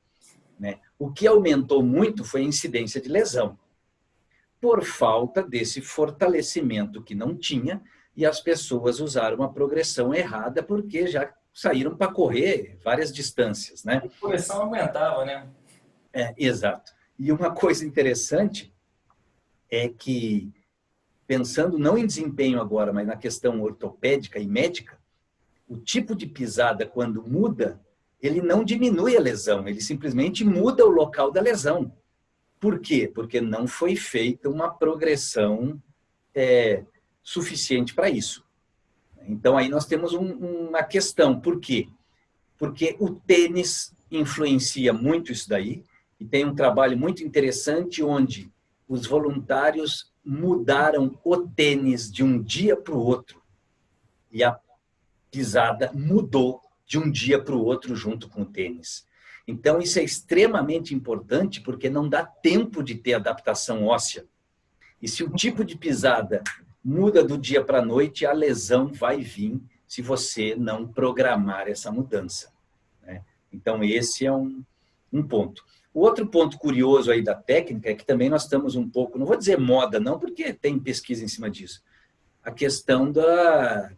né? o que aumentou muito foi a incidência de lesão, por falta desse fortalecimento que não tinha e as pessoas usaram uma progressão errada porque já saíram para correr várias distâncias. Né?
A progressão aumentava, né?
É, exato. E uma coisa interessante é que, pensando não em desempenho agora, mas na questão ortopédica e médica, o tipo de pisada, quando muda, ele não diminui a lesão, ele simplesmente muda o local da lesão. Por quê? Porque não foi feita uma progressão é, suficiente para isso. Então, aí nós temos um, uma questão. Por quê? Porque o tênis influencia muito isso daí, e tem um trabalho muito interessante onde os voluntários mudaram o tênis de um dia para o outro. E a pisada mudou de um dia para o outro junto com o tênis. Então, isso é extremamente importante porque não dá tempo de ter adaptação óssea. E se o tipo de pisada muda do dia para a noite, a lesão vai vir se você não programar essa mudança. Né? Então, esse é um, um ponto. O outro ponto curioso aí da técnica é que também nós estamos um pouco, não vou dizer moda não, porque tem pesquisa em cima disso, a questão da,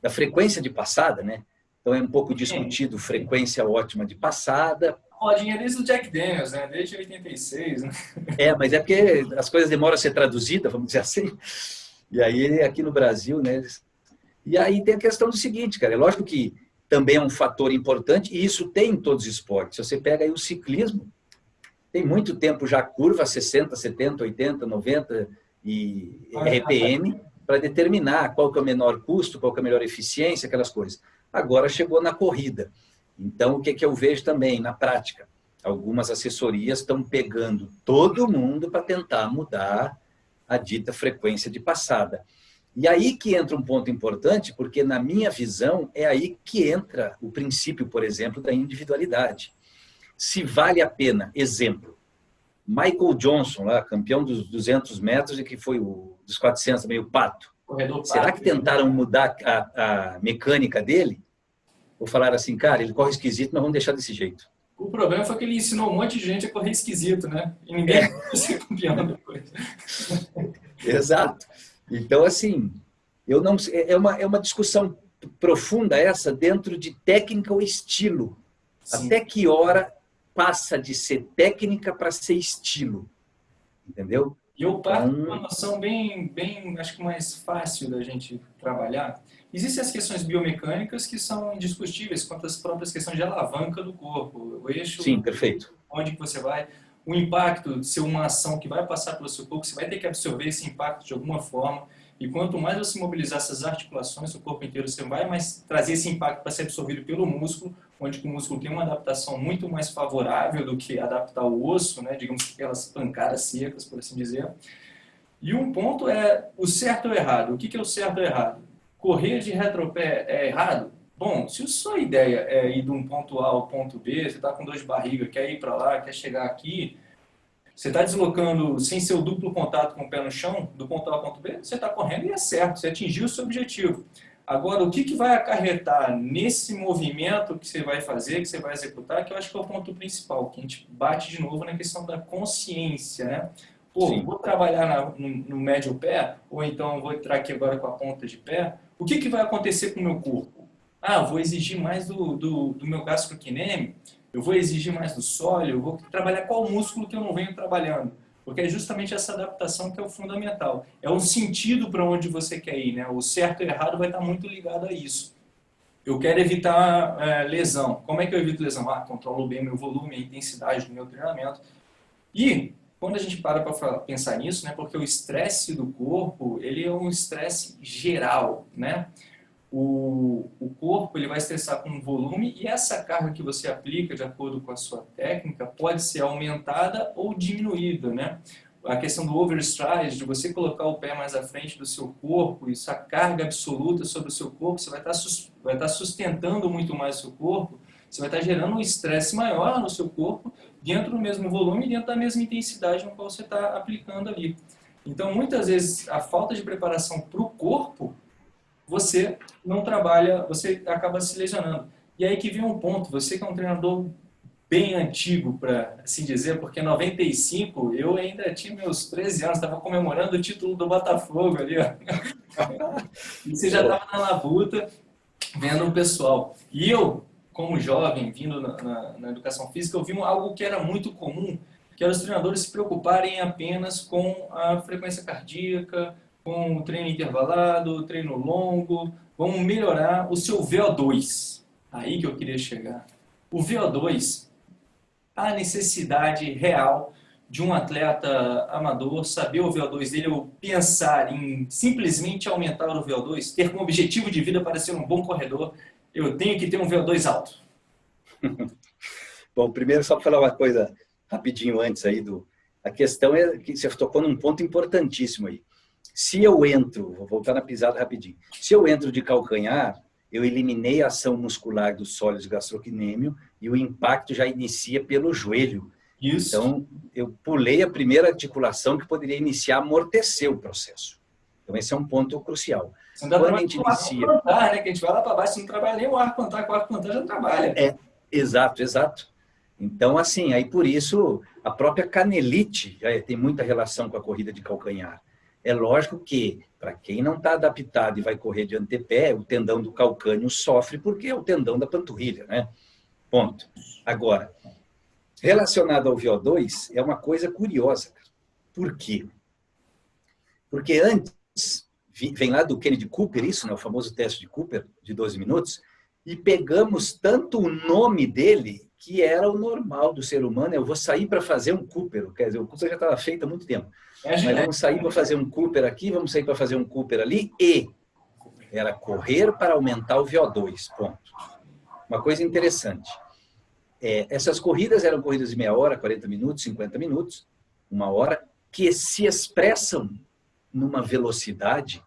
da frequência de passada, né? Então é um pouco discutido frequência ótima de passada.
Rodinha desde o Jack Daniels, né? Desde 86, né?
É, mas é porque as coisas demoram a ser traduzidas, vamos dizer assim. E aí aqui no Brasil, né? E aí tem a questão do seguinte, cara, é lógico que também é um fator importante, e isso tem em todos os esportes. Se você pega aí o ciclismo, tem muito tempo já curva 60, 70, 80, 90 e RPM para determinar qual que é o menor custo, qual que é a melhor eficiência, aquelas coisas. Agora chegou na corrida. Então, o que, que eu vejo também na prática? Algumas assessorias estão pegando todo mundo para tentar mudar a dita frequência de passada. E aí que entra um ponto importante, porque na minha visão é aí que entra o princípio, por exemplo, da individualidade se vale a pena. Exemplo, Michael Johnson, lá, campeão dos 200 metros e que foi o dos 400 meio pato. Corredor Será que tentaram mudar a, a mecânica dele? Ou falaram assim, cara, ele corre esquisito, mas vamos deixar desse jeito.
O problema foi que ele ensinou um monte de gente a correr esquisito, né? E ninguém é. *laughs* ser campeão depois.
Exato. Então, assim, eu não é uma, é uma discussão profunda essa dentro de técnica ou estilo. Sim. Até que hora passa de ser técnica para ser estilo. Entendeu?
E eu parto então... uma noção bem, bem, acho que mais fácil da gente trabalhar. Existem as questões biomecânicas que são indiscutíveis quanto às próprias questões de alavanca do corpo. O eixo,
Sim, perfeito.
onde você vai, o impacto de ser uma ação que vai passar pelo seu corpo, você vai ter que absorver esse impacto de alguma forma. E quanto mais você mobilizar essas articulações, o corpo inteiro, você vai mais trazer esse impacto para ser absorvido pelo músculo, onde o músculo tem uma adaptação muito mais favorável do que adaptar o osso, né, digamos aquelas pancadas secas, por assim dizer. E um ponto é o certo ou errado. O que é o certo ou errado? Correr de retropé é errado? Bom, se a sua ideia é ir de um ponto A ao ponto B, você está com dor de barriga, quer ir para lá, quer chegar aqui, você está deslocando sem seu duplo contato com o pé no chão, do ponto A ao ponto B, você está correndo e é certo, você atingiu o seu objetivo. Agora, o que, que vai acarretar nesse movimento que você vai fazer, que você vai executar, que eu acho que é o ponto principal, que a gente bate de novo na questão da consciência, né? Pô, Sim. vou trabalhar na, no, no, médio pé, ou então vou entrar aqui agora com a ponta de pé, o que, que vai acontecer com o meu corpo? Ah, vou exigir mais do, do, do meu gastroquineme, eu vou exigir mais do sólido, eu vou trabalhar qual músculo que eu não venho trabalhando. Porque é justamente essa adaptação que é o fundamental. É um sentido para onde você quer ir. Né? O certo e o errado vai estar muito ligado a isso. Eu quero evitar é, lesão. Como é que eu evito lesão? Ah, controlo bem meu volume, a intensidade do meu treinamento. E quando a gente para para pensar nisso, né, porque o estresse do corpo, ele é um estresse geral, né? O, o corpo ele vai estressar com volume e essa carga que você aplica de acordo com a sua técnica pode ser aumentada ou diminuída, né? a questão do overstride, de você colocar o pé mais à frente do seu corpo, isso a carga absoluta sobre o seu corpo, você vai estar, vai estar sustentando muito mais o seu corpo, você vai estar gerando um estresse maior no seu corpo, dentro do mesmo volume, dentro da mesma intensidade no qual você está aplicando ali. Então, muitas vezes, a falta de preparação para o corpo, você não trabalha, você acaba se lesionando. E aí que vem um ponto, você que é um treinador bem antigo, para assim dizer, porque em 95 eu ainda tinha meus 13 anos, estava comemorando o título do Botafogo ali, ó. *laughs* E você já estava na labuta, vendo o pessoal. E eu, como jovem, vindo na, na, na, educação física, eu vi algo que era muito comum, que era os treinadores se preocuparem apenas com a frequência cardíaca, com treino intervalado, treino longo, vamos melhorar o seu VO2. Aí que eu queria chegar. O VO2, a necessidade real de um atleta amador saber o VO2 dele ou pensar em simplesmente aumentar o VO2, ter como objetivo de vida para ser um bom corredor, eu tenho que ter um VO2 alto. *laughs*
Bom, primeiro só para falar uma coisa rapidinho antes aí do... A questão é que você tocou num ponto importantíssimo aí. Se eu entro, vou voltar na pisada rapidinho, se eu entro de calcanhar, eu eliminei a ação muscular do sólido gastrocnêmio e o impacto já inicia pelo joelho. Isso. Então, eu pulei a primeira articulação que poderia iniciar, amortecer o processo. Então, esse é um ponto crucial.
Você não Quando a gente inicia... Plantar, né? Que a gente vai lá para baixo, não trabalha nem o ar plantar, com o ar plantar já trabalha.
É, exato, exato. Então, assim, aí por isso, a própria canelite já tem muita relação com a corrida de calcanhar. É lógico que, para quem não está adaptado e vai correr de antepé, o tendão do calcânio sofre porque é o tendão da panturrilha, né? Ponto. Agora, relacionado ao VO2, é uma coisa curiosa. Por quê? Porque antes, vem lá do Kennedy Cooper, isso, né, o famoso teste de Cooper, de 12 minutos, e pegamos tanto o nome dele, que era o normal do ser humano, eu vou sair para fazer um Cooper, quer dizer, o Cooper já estava feito há muito tempo. Mas vamos sair para fazer um Cooper aqui, vamos sair para fazer um Cooper ali e era correr para aumentar o VO2, ponto. Uma coisa interessante. É, essas corridas eram corridas de meia hora, 40 minutos, 50 minutos, uma hora, que se expressam numa velocidade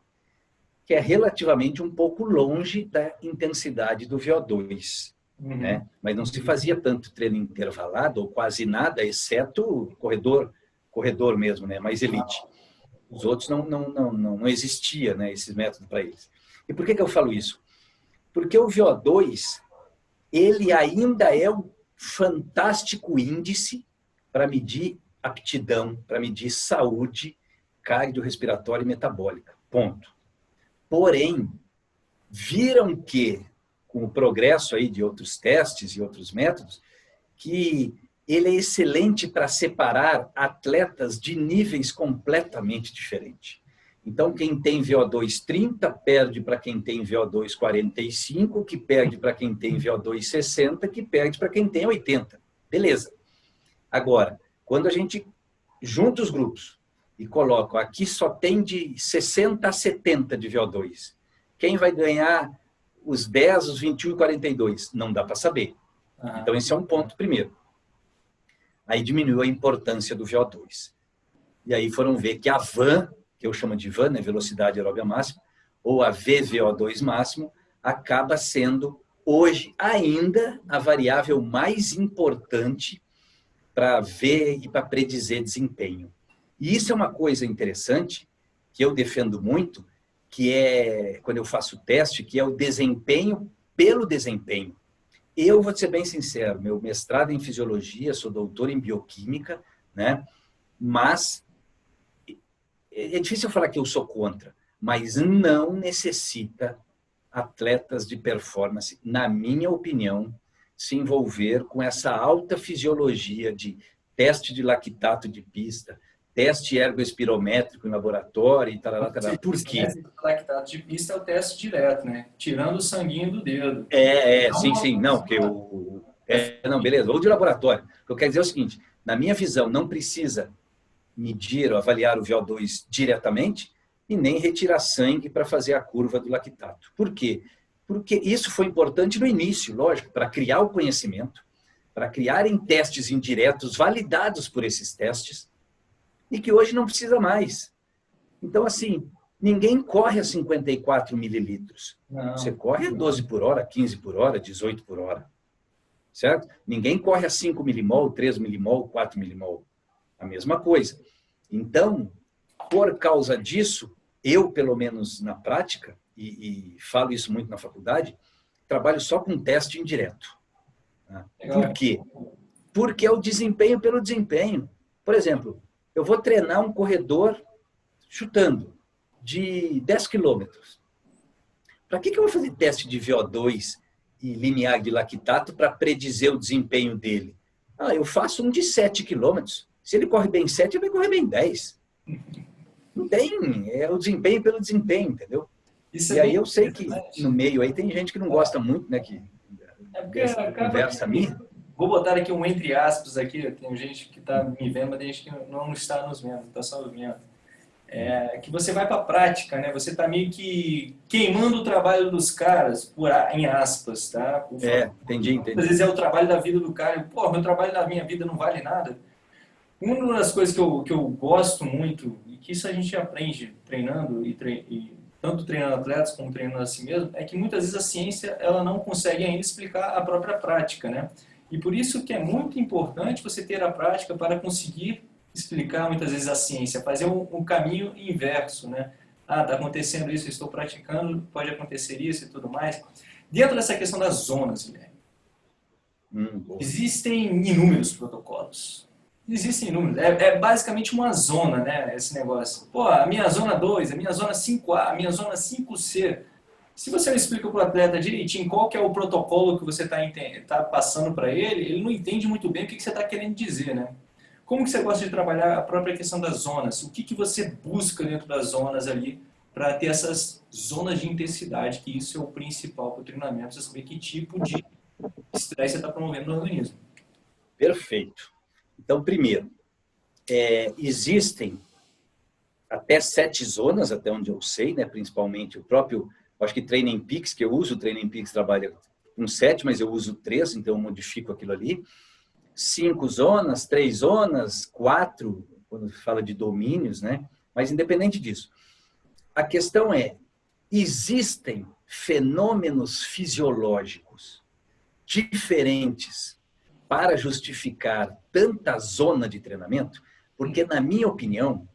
que é relativamente um pouco longe da intensidade do VO2. Uhum. Né? Mas não se fazia tanto treino intervalado, ou quase nada, exceto corredor corredor mesmo, né? mais elite. Os outros não, não, não, não, não existia né, esses métodos para eles. E por que, que eu falo isso? Porque o VO2, ele ainda é um fantástico índice para medir aptidão, para medir saúde cardiorrespiratória e metabólica. Ponto. Porém, viram que, com o progresso aí de outros testes e outros métodos, que ele é excelente para separar atletas de níveis completamente diferentes. Então, quem tem VO2 30 perde para quem tem VO2 45, que perde para quem tem VO2 60, que perde para quem tem 80. Beleza. Agora, quando a gente junta os grupos e coloca aqui só tem de 60 a 70 de VO2, quem vai ganhar os 10, os 21 e 42? Não dá para saber. Então, esse é um ponto primeiro aí diminuiu a importância do VO2. E aí foram ver que a VAN, que eu chamo de VAN, né, velocidade aeróbia máxima, ou a VVO2 máximo, acaba sendo hoje ainda a variável mais importante para ver e para predizer desempenho. E isso é uma coisa interessante, que eu defendo muito, que é, quando eu faço teste, que é o desempenho pelo desempenho. Eu vou ser bem sincero, meu mestrado em fisiologia, sou doutor em bioquímica, né? Mas é, é difícil falar que eu sou contra, mas não necessita atletas de performance, na minha opinião, se envolver com essa alta fisiologia de teste de lactato de pista, teste ergoespirométrico em laboratório e tal, tal. Por quê?
O lactato de pista é o teste direto, né? Tirando o sanguinho do dedo.
É, é sim, sim. Não, porque o... É, não, beleza. Ou de laboratório. O que eu quero dizer é o seguinte, na minha visão, não precisa medir ou avaliar o VO2 diretamente e nem retirar sangue para fazer a curva do lactato. Por quê? Porque isso foi importante no início, lógico, para criar o conhecimento, para criarem testes indiretos validados por esses testes, e que hoje não precisa mais. Então, assim, ninguém corre a 54 mililitros. Não. Você corre a 12 por hora, 15 por hora, 18 por hora. Certo? Ninguém corre a 5 milimol, 3 milimol, 4 milimol. A mesma coisa. Então, por causa disso, eu, pelo menos na prática, e, e falo isso muito na faculdade, trabalho só com teste indireto. Né? Por quê? Porque é o desempenho pelo desempenho. Por exemplo, eu vou treinar um corredor chutando de 10 quilômetros. Para que, que eu vou fazer teste de VO2 e limiar de lactato para predizer o desempenho dele? Ah, eu faço um de 7 quilômetros. Se ele corre bem 7, ele vai correr bem 10. Não tem, é o desempenho pelo desempenho, entendeu? Isso e é aí eu sei que no meio aí tem gente que não gosta muito, né, que
é porque conversa minha. Vou botar aqui um entre aspas aqui, tem gente que está me vendo, mas tem gente que não está nos vendo, está só vendo. É, que você vai para a prática, né? Você está meio que queimando o trabalho dos caras, por, em aspas, tá?
Por é, entendi, entendi.
Às vezes é o trabalho da vida do cara. Pô, meu trabalho da minha vida não vale nada. Uma das coisas que eu, que eu gosto muito, e que isso a gente aprende treinando, e, tre e tanto treinando atletas como treinando a si mesmo, é que muitas vezes a ciência ela não consegue ainda explicar a própria prática, né? E por isso que é muito importante você ter a prática para conseguir explicar muitas vezes a ciência, fazer um, um caminho inverso, né? Ah, está acontecendo isso, estou praticando, pode acontecer isso e tudo mais. Dentro dessa questão das zonas, Guilherme, hum, existem inúmeros protocolos. Existem inúmeros. É, é, basicamente uma zona, né, esse negócio. Pô, a minha zona 2, a minha zona 5A, a minha zona 5C. Se você não explica para o atleta direitinho qual que é o protocolo que você está tá passando para ele, ele não entende muito bem o que, que você está querendo dizer, né? Como que você gosta de trabalhar a própria questão das zonas? O que, que você busca dentro das zonas ali para ter essas zonas de intensidade, que isso é o principal para o treinamento, você saber que tipo de estresse você está promovendo no organismo.
Perfeito. Então, primeiro, é, existem até sete zonas, até onde eu sei, né, principalmente o próprio, acho que Training Peaks, que eu uso, o Training Peaks trabalha com sete, mas eu uso três, então eu modifico aquilo ali cinco zonas, três zonas, quatro, quando fala de domínios, né? Mas independente disso, a questão é, existem fenômenos fisiológicos diferentes para justificar tanta zona de treinamento? Porque, na minha opinião,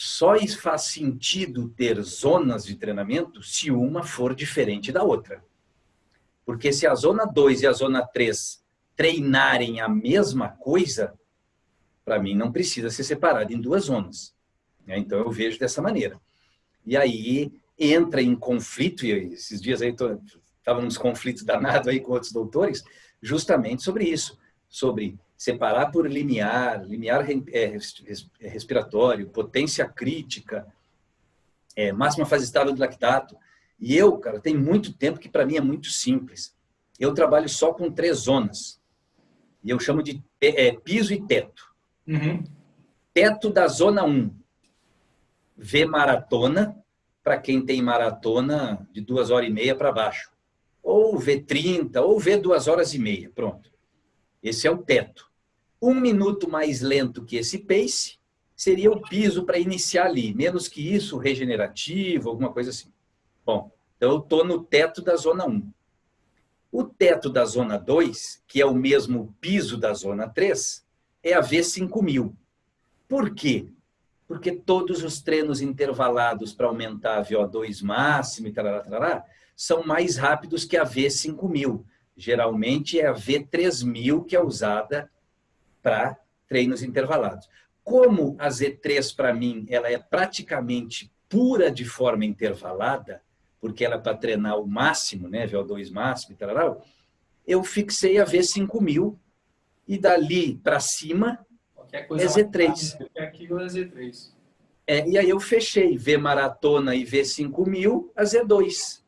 só faz sentido ter zonas de treinamento se uma for diferente da outra. Porque se a zona 2 e a zona 3 treinarem a mesma coisa, para mim não precisa ser separado em duas zonas. Né? Então eu vejo dessa maneira. E aí entra em conflito, e esses dias aí estava nos conflitos danados aí com outros doutores, justamente sobre isso, sobre separar por limiar, limiar é, é respiratório, potência crítica, é, máxima fase estável do lactato. E eu, cara, tem muito tempo que para mim é muito simples. Eu trabalho só com três zonas. E eu chamo de é, piso e teto. Uhum. Teto da zona 1. V maratona, para quem tem maratona de duas horas e meia para baixo. Ou V30, ou V duas horas e meia. Pronto. Esse é o teto. Um minuto mais lento que esse pace seria o piso para iniciar ali. Menos que isso, regenerativo, alguma coisa assim. Bom, então eu estou no teto da zona 1. O teto da zona 2, que é o mesmo piso da zona 3, é a V5000. Por quê? Porque todos os treinos intervalados para aumentar a VO2 máximo e tarará, tarará, são mais rápidos que a V5000. Geralmente é a V3000 que é usada para treinos intervalados. Como a Z3 para mim ela é praticamente pura de forma intervalada, porque ela é para treinar o máximo, né, VO2 máximo e tal, eu fixei a V5000 e dali para cima é Z3.
Aqui é Z3.
É, e aí eu fechei V maratona e V5000 a Z2.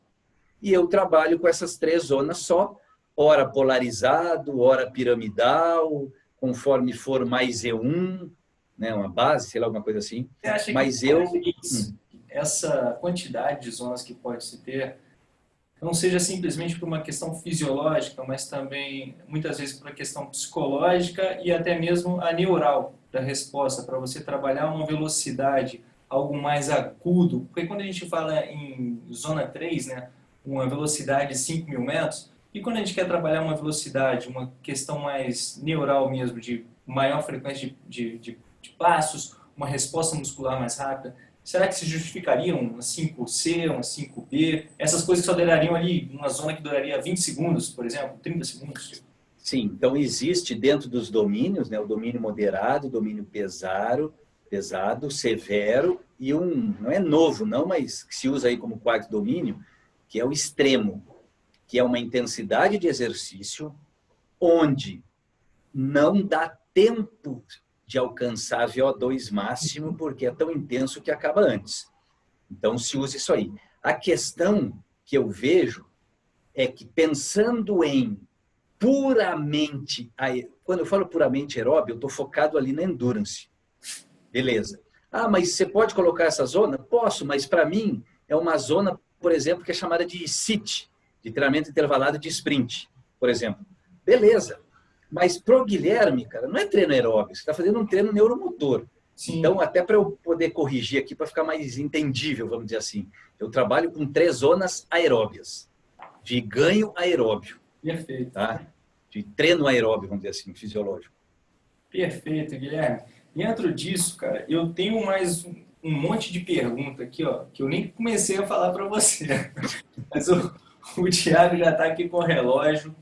E eu trabalho com essas três zonas só, hora polarizado, hora piramidal, conforme for mais E1, né, uma base, sei lá, alguma coisa assim. Mas eu... Hum
essa quantidade de zonas que pode se ter não seja simplesmente por uma questão fisiológica, mas também muitas vezes por uma questão psicológica e até mesmo a neural. da resposta para você trabalhar uma velocidade, algo mais agudo, porque quando a gente fala em zona 3, né, uma velocidade de 5 mil metros, e quando a gente quer trabalhar uma velocidade, uma questão mais neural mesmo, de maior frequência de, de, de, de passos, uma resposta muscular mais rápida, será que se justificariam uma 5C, uma 5B? Essas coisas só durariam ali, uma zona que duraria 20 segundos, por exemplo, 30 segundos?
Sim, então existe dentro dos domínios, né, o domínio moderado, o domínio pesado, pesado, severo e um, não é novo não, mas que se usa aí como quarto domínio, que é o extremo, que é uma intensidade de exercício onde não dá tempo de alcançar VO2 máximo, porque é tão intenso que acaba antes. Então, se usa isso aí. A questão que eu vejo é que pensando em puramente, quando eu falo puramente aeróbio, eu estou focado ali na endurance. Beleza. Ah, mas você pode colocar essa zona? Posso, mas para mim é uma zona, por exemplo, que é chamada de SIT, de treinamento intervalado de sprint, por exemplo. Beleza. Mas pro Guilherme, cara, não é treino aeróbio, você está fazendo um treino neuromotor. Sim. Então, até para eu poder corrigir aqui, para ficar mais entendível, vamos dizer assim, eu trabalho com três zonas aeróbias, de ganho aeróbio.
Perfeito.
Tá? De treino aeróbio, vamos dizer assim, fisiológico.
Perfeito, Guilherme. Dentro disso, cara, eu tenho mais um, monte de pergunta aqui, ó, que eu nem comecei a falar para você. *laughs* Mas o, o Thiago já está aqui com o relógio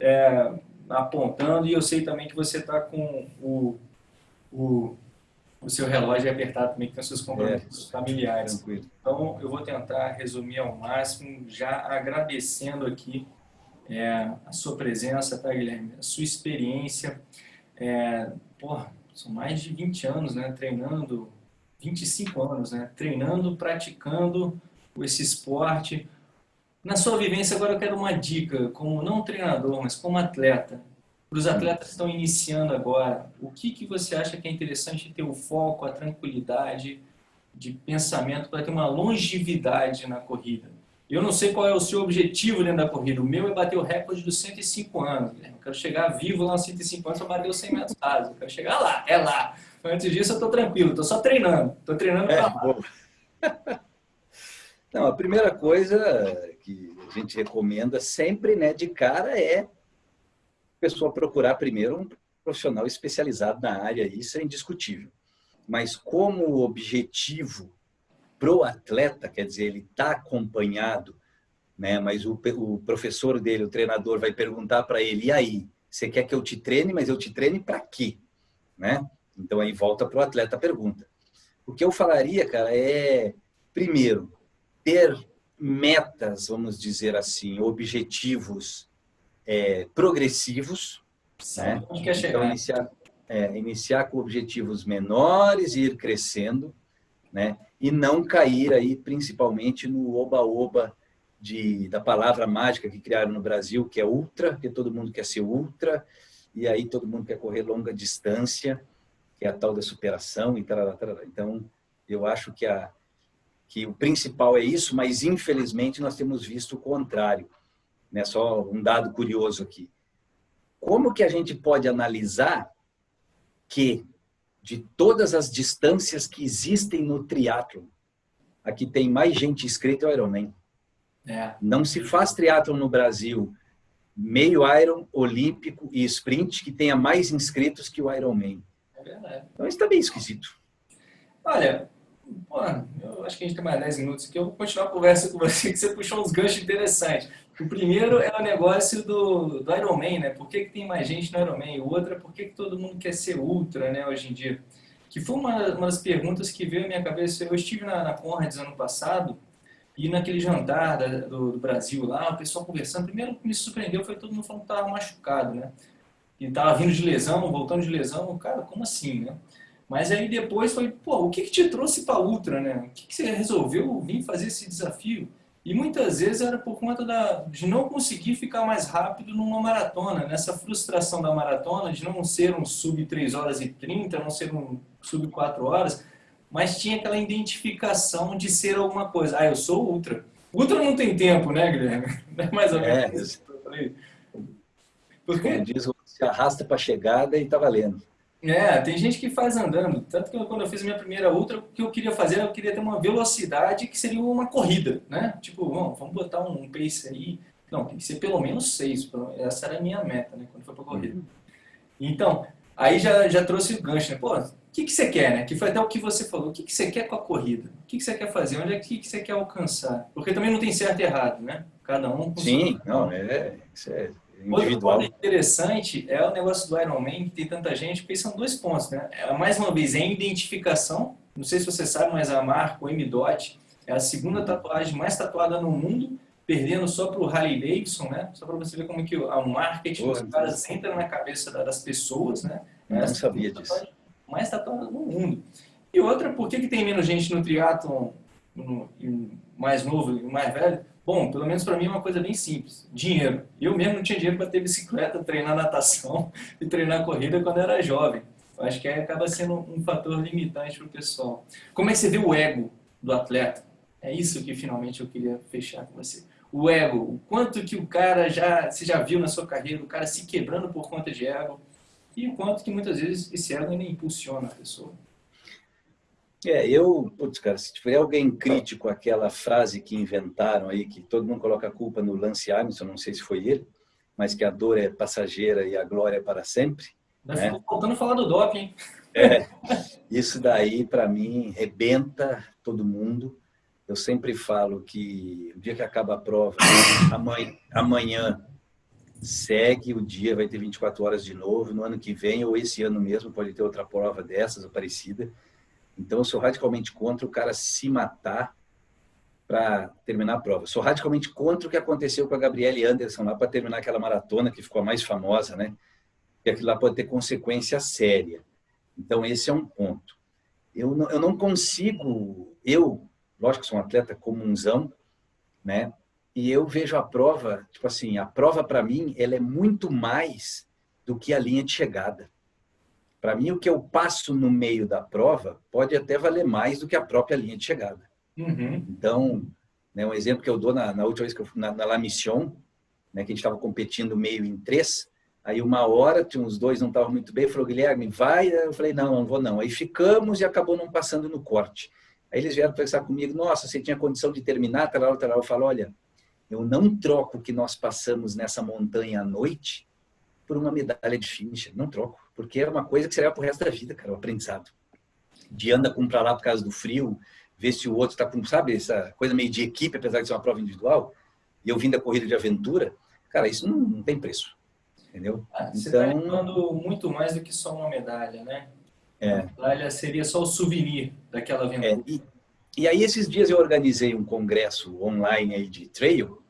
é, apontando e eu sei também que você está com o, o, o seu relógio apertado também, que tem seus compromissos é, familiares. Tranquilo. Então, eu vou tentar resumir ao máximo, já agradecendo aqui é, a sua presença, tá, Guilherme? A sua experiência. É, porra, são mais de 20 anos, né? Treinando, 25 anos, né? Treinando, praticando esse esporte. Na sua vivência, agora eu quero uma dica, como não treinador, mas como atleta. Para os atletas que estão iniciando agora, o que, que você acha que é interessante ter o foco, a tranquilidade de pensamento para ter uma longevidade na corrida? Eu não sei qual é o seu objetivo dentro da corrida. O meu é bater o recorde dos 105 anos. Eu quero chegar vivo lá aos 105 anos para bater os 100 metros rasos. Eu quero chegar lá, é lá. Antes disso, eu estou tranquilo, estou só treinando. Estou treinando para é,
lá. Não, a primeira coisa que a gente recomenda sempre, né, de cara, é a pessoa procurar primeiro um profissional especializado na área. Isso é indiscutível. Mas como objetivo pro atleta, quer dizer, ele está acompanhado, né? mas o, o professor dele, o treinador, vai perguntar para ele, e aí, você quer que eu te treine, mas eu te treine para quê? Né? Então aí volta para o atleta a pergunta. O que eu falaria, cara, é, primeiro, ter metas, vamos dizer assim, objetivos é, progressivos, né? Então, iniciar, é, iniciar com objetivos menores e ir crescendo, né? e não cair aí principalmente no oba-oba da palavra mágica que criaram no Brasil, que é ultra, que todo mundo quer ser ultra, e aí todo mundo quer correr longa distância, que é a tal da superação e tal. Então, eu acho que, a, que o principal é isso, mas infelizmente nós temos visto o contrário. Né? Só um dado curioso aqui. Como que a gente pode analisar que de todas as distâncias que existem no triatlo, aqui tem mais gente inscrita é o Ironman. É. Não se faz triatlo no Brasil meio Iron, olímpico e sprint que tenha mais inscritos que o Ironman. É verdade. Então isso está bem esquisito.
Olha, pô, eu acho que a gente tem mais 10 minutos aqui. Eu vou continuar a conversa com você, *laughs* que você puxou uns ganchos interessantes. O primeiro é o negócio do, do Ironman, né? Por que, que tem mais gente no Ironman? O outro é por que, que todo mundo quer ser ultra, né, hoje em dia? Que foi uma, uma das perguntas que veio à minha cabeça. Eu estive na, na Conrads ano passado e naquele jantar da, do, do, Brasil lá, o pessoal conversando. Primeiro que me surpreendeu foi todo mundo falando que estava machucado, né? E estava vindo de lesão, voltando de lesão. Cara, como assim, né? Mas aí depois foi, pô, o que, que te trouxe para ultra, né? O que, que você resolveu vir fazer esse desafio? E muitas vezes era por conta da, de não conseguir ficar mais rápido numa maratona, nessa frustração da maratona, de não ser um sub 3 horas e 30, não ser um sub 4 horas, mas tinha aquela identificação de ser alguma coisa. Ah, eu sou ultra. Ultra não tem tempo, né, Guilherme? Não *laughs* é mais ou menos
é, isso. Porque... Como diz, se arrasta para a chegada e está valendo.
É, tem gente que faz andando. Tanto que quando eu fiz a minha primeira ultra, o que eu queria fazer, eu queria ter uma velocidade que seria uma corrida, né? Tipo, vamos, vamos botar um pace aí. Não, tem que ser pelo menos seis. Essa era a minha meta, né? Quando foi pra corrida. Então, aí já, já trouxe o gancho, né? Pô, o que, que você quer, né? Que foi até o que você falou. O que, que você quer com a corrida? O que, que você quer fazer? Onde é que, que você quer alcançar? Porque também não tem certo e errado, né? Cada um...
Sim, não, é... Isso é individual.
Outro interessante é o negócio do Iron Man, que tem tanta gente, porque são dois pontos, né? É, mais uma vez, é a identificação. Não sei se você sabe, mas a marca, o M-Dot, é a segunda tatuagem mais tatuada no mundo, perdendo só para o Harley Davidson, né? Só para você ver como que o marketing dos caras entra na cabeça das pessoas, né?
Não é sabia disso.
Mais tatuada no mundo. E outra, por que, que tem menos gente no triatlon mais novo e mais velho? Bom, pelo menos para mim é uma coisa bem simples. Dinheiro. Eu mesmo não tinha dinheiro para ter bicicleta, *laughs* treinar natação e treinar corrida quando era jovem. Acho que acaba sendo um fator limitante para o pessoal. Como é que você vê o ego do atleta? É isso que finalmente eu queria fechar com você. O ego, o quanto que o cara já, você já viu na sua carreira, o cara se quebrando por conta de ego, e o quanto que muitas vezes esse ego ainda impulsiona a pessoa.
É, eu, putz, cara, se tiver alguém crítico àquela frase que inventaram aí, que todo mundo coloca a culpa no Lance Armstrong, não sei se foi ele, mas que a dor é passageira e a glória é para sempre.
Nós né? faltando falar do doping, hein?
É, isso daí, para mim, rebenta todo mundo. Eu sempre falo que o dia que acaba a prova, amanhã, amanhã segue o dia, vai ter 24 horas de novo, no ano que vem ou esse ano mesmo pode ter outra prova dessas ou parecida. Então, eu sou radicalmente contra o cara se matar para terminar a prova. Sou radicalmente contra o que aconteceu com a Gabriele Anderson lá para terminar aquela maratona que ficou a mais famosa, né? E aquilo lá pode ter consequência séria. Então, esse é um ponto. Eu não, eu não consigo... Eu, lógico que sou um atleta comunzão, né? E eu vejo a prova, tipo assim, a prova para mim, ela é muito mais do que a linha de chegada. Para mim, o que eu passo no meio da prova pode até valer mais do que a própria linha de chegada. Uhum. Então, né, um exemplo que eu dou na, na última vez que eu fui na, na La Mission, né, que a gente estava competindo meio em três, aí uma hora, tinha uns dois não estavam muito bem, falou, Guilherme, vai? Eu falei, não, não vou não. Aí ficamos e acabou não passando no corte. Aí eles vieram conversar comigo, nossa, você tinha condição de terminar? Tal, tal, Eu falo, olha, eu não troco o que nós passamos nessa montanha à noite por uma medalha de finisher, não troco porque é uma coisa que você leva pro resto da vida, cara, o aprendizado. De anda com para lá por causa do frio, ver se o outro está com, sabe, essa coisa meio de equipe, apesar de ser uma prova individual, e eu vim da corrida de aventura, cara, isso não, não tem preço, entendeu?
Ah, você está então, levando muito mais do que só uma medalha, né? É. A medalha seria só o souvenir daquela aventura. É,
e, e aí, esses dias eu organizei um congresso online aí de trail,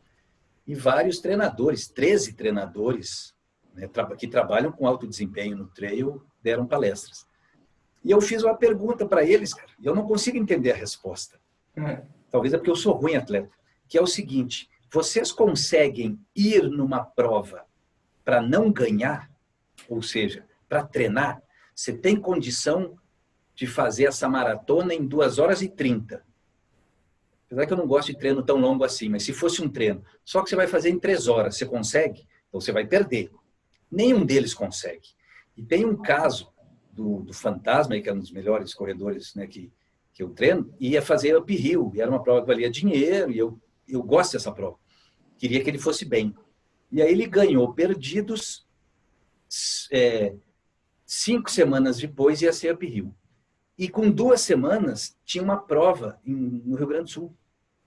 e vários treinadores, 13 treinadores, né, que trabalham com alto desempenho no trail, deram palestras. E eu fiz uma pergunta para eles, cara, e eu não consigo entender a resposta. Hum. Talvez é porque eu sou ruim atleta. Que é o seguinte, vocês conseguem ir numa prova para não ganhar? Ou seja, para treinar? Você tem condição de fazer essa maratona em 2 horas e 30. Apesar que eu não gosto de treino tão longo assim, mas se fosse um treino, só que você vai fazer em 3 horas, você consegue? Então você vai perder. Nenhum deles consegue. E tem um caso do, do Fantasma, que é um dos melhores corredores né, que, que eu treino, e ia fazer uphill, e era uma prova que valia dinheiro, e eu, eu gosto dessa prova. Queria que ele fosse bem. E aí ele ganhou perdidos, é, cinco semanas depois ia ser uphill. E com duas semanas tinha uma prova em, no Rio Grande do Sul.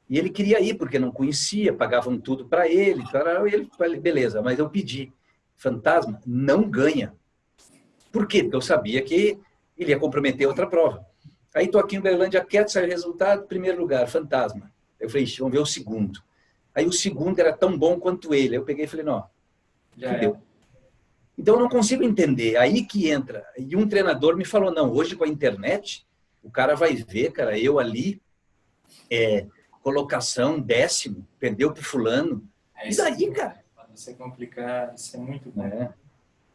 E ele queria ir, porque não conhecia, pagavam tudo para ele, e ele, beleza, mas eu pedi fantasma não ganha. Por quê? Porque eu sabia que ele ia comprometer outra prova. Aí estou aqui em Uberlândia quieto, sai o resultado, primeiro lugar, fantasma. Eu falei, vamos ver o segundo. Aí o segundo era tão bom quanto ele. Eu peguei e falei, não, já deu. Então eu não consigo entender. Aí que entra. E um treinador me falou, não, hoje com a internet, o cara vai ver, cara, eu ali, é, colocação décimo, perdeu pro fulano. É e daí, cara?
Isso é complicado, isso é muito bom. É.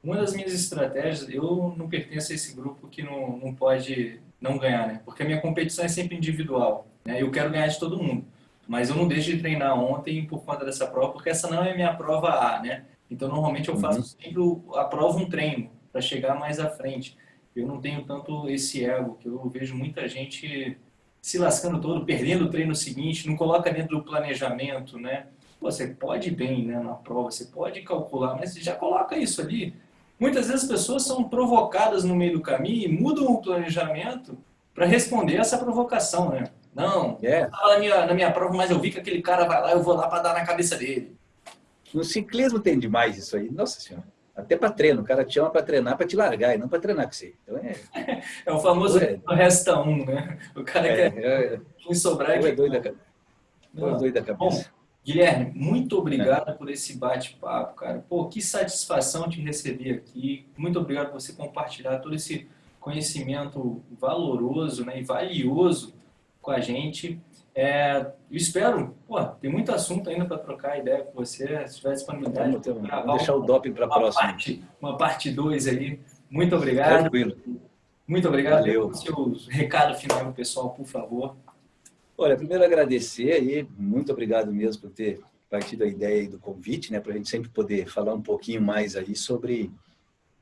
Uma das minhas estratégias, eu não pertenço a esse grupo que não, não pode não ganhar, né? Porque a minha competição é sempre individual, né? Eu quero ganhar de todo mundo. Mas eu não deixo de treinar ontem por conta dessa prova, porque essa não é minha prova A, né? Então, normalmente eu faço uhum. sempre a prova um treino, para chegar mais à frente. eu não tenho tanto esse ego, que eu vejo muita gente se lascando todo, perdendo o treino seguinte, não coloca dentro do planejamento, né? Você pode bem né, na prova, você pode calcular, mas já coloca isso ali. Muitas vezes as pessoas são provocadas no meio do caminho e mudam o planejamento para responder essa provocação, né? Não,
é.
na minha, na minha prova, mas eu vi que aquele cara vai lá, eu vou lá para dar na cabeça dele.
No ciclismo tem demais isso aí, nossa senhora. Até para treino, o cara te chama para treinar, para te largar, e não para treinar com você. Então é... *laughs*
é o famoso é. resta um, né? O cara é, quer é, é, sobrar... É,
é doido da, não, é doido da cabeça. Bom,
Guilherme, muito obrigado é. por esse bate-papo, cara. Pô, que satisfação te receber aqui. Muito obrigado por você compartilhar todo esse conhecimento valoroso né, e valioso com a gente. É, eu espero, pô, tem muito assunto ainda para trocar ideia com você, se tiver disponibilidade.
Vamos deixar o doping para a próxima.
Parte, uma parte 2 aí. Muito obrigado.
Tranquilo.
Muito obrigado.
Valeu.
Seu recado final pessoal, por favor.
Olha, primeiro agradecer aí, muito obrigado mesmo por ter partido a ideia do convite, né, para a gente sempre poder falar um pouquinho mais aí sobre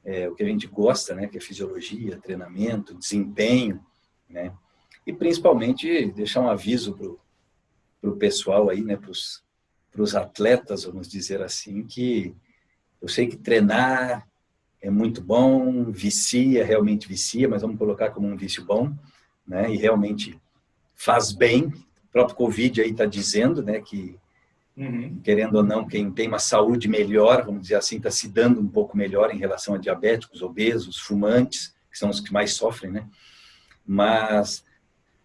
é, o que a gente gosta, né, que é fisiologia, treinamento, desempenho, né, e principalmente deixar um aviso para o pessoal aí, né, para os atletas, vamos dizer assim, que eu sei que treinar é muito bom, vicia, realmente vicia, mas vamos colocar como um vício bom, né, e realmente faz bem, o próprio Covid aí está dizendo, né, que Uhum. Querendo ou não, quem tem uma saúde melhor, vamos dizer assim, está se dando um pouco melhor em relação a diabéticos, obesos, fumantes, que são os que mais sofrem, né? Mas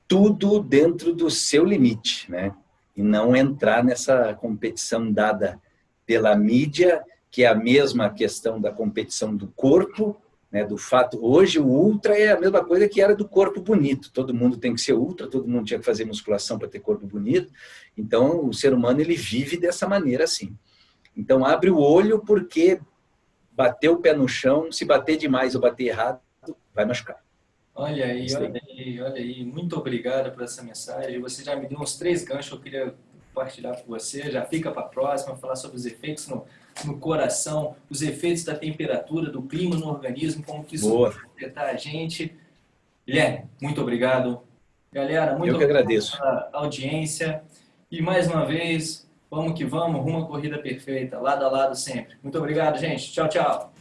tudo dentro do seu limite, né? E não entrar nessa competição dada pela mídia, que é a mesma questão da competição do corpo, né? Do fato, hoje o ultra é a mesma coisa que era do corpo bonito. Todo mundo tem que ser ultra, todo mundo tinha que fazer musculação para ter corpo bonito. Então, o ser humano ele vive dessa maneira assim. Então, abre o olho porque bater o pé no chão, se bater demais ou bater errado, vai machucar.
Olha aí, olha aí, olha aí. Muito obrigado por essa mensagem. Você já me deu uns três ganchos que eu queria compartilhar com você. Já fica para a próxima, falar sobre os efeitos no, no coração, os efeitos da temperatura, do clima no organismo, como que isso
Boa.
vai afetar a gente. Guilherme, muito obrigado. Galera, muito
eu que agradeço.
pela audiência. E mais uma vez, vamos que vamos, rumo à corrida perfeita, lado a lado sempre. Muito obrigado, gente. Tchau, tchau.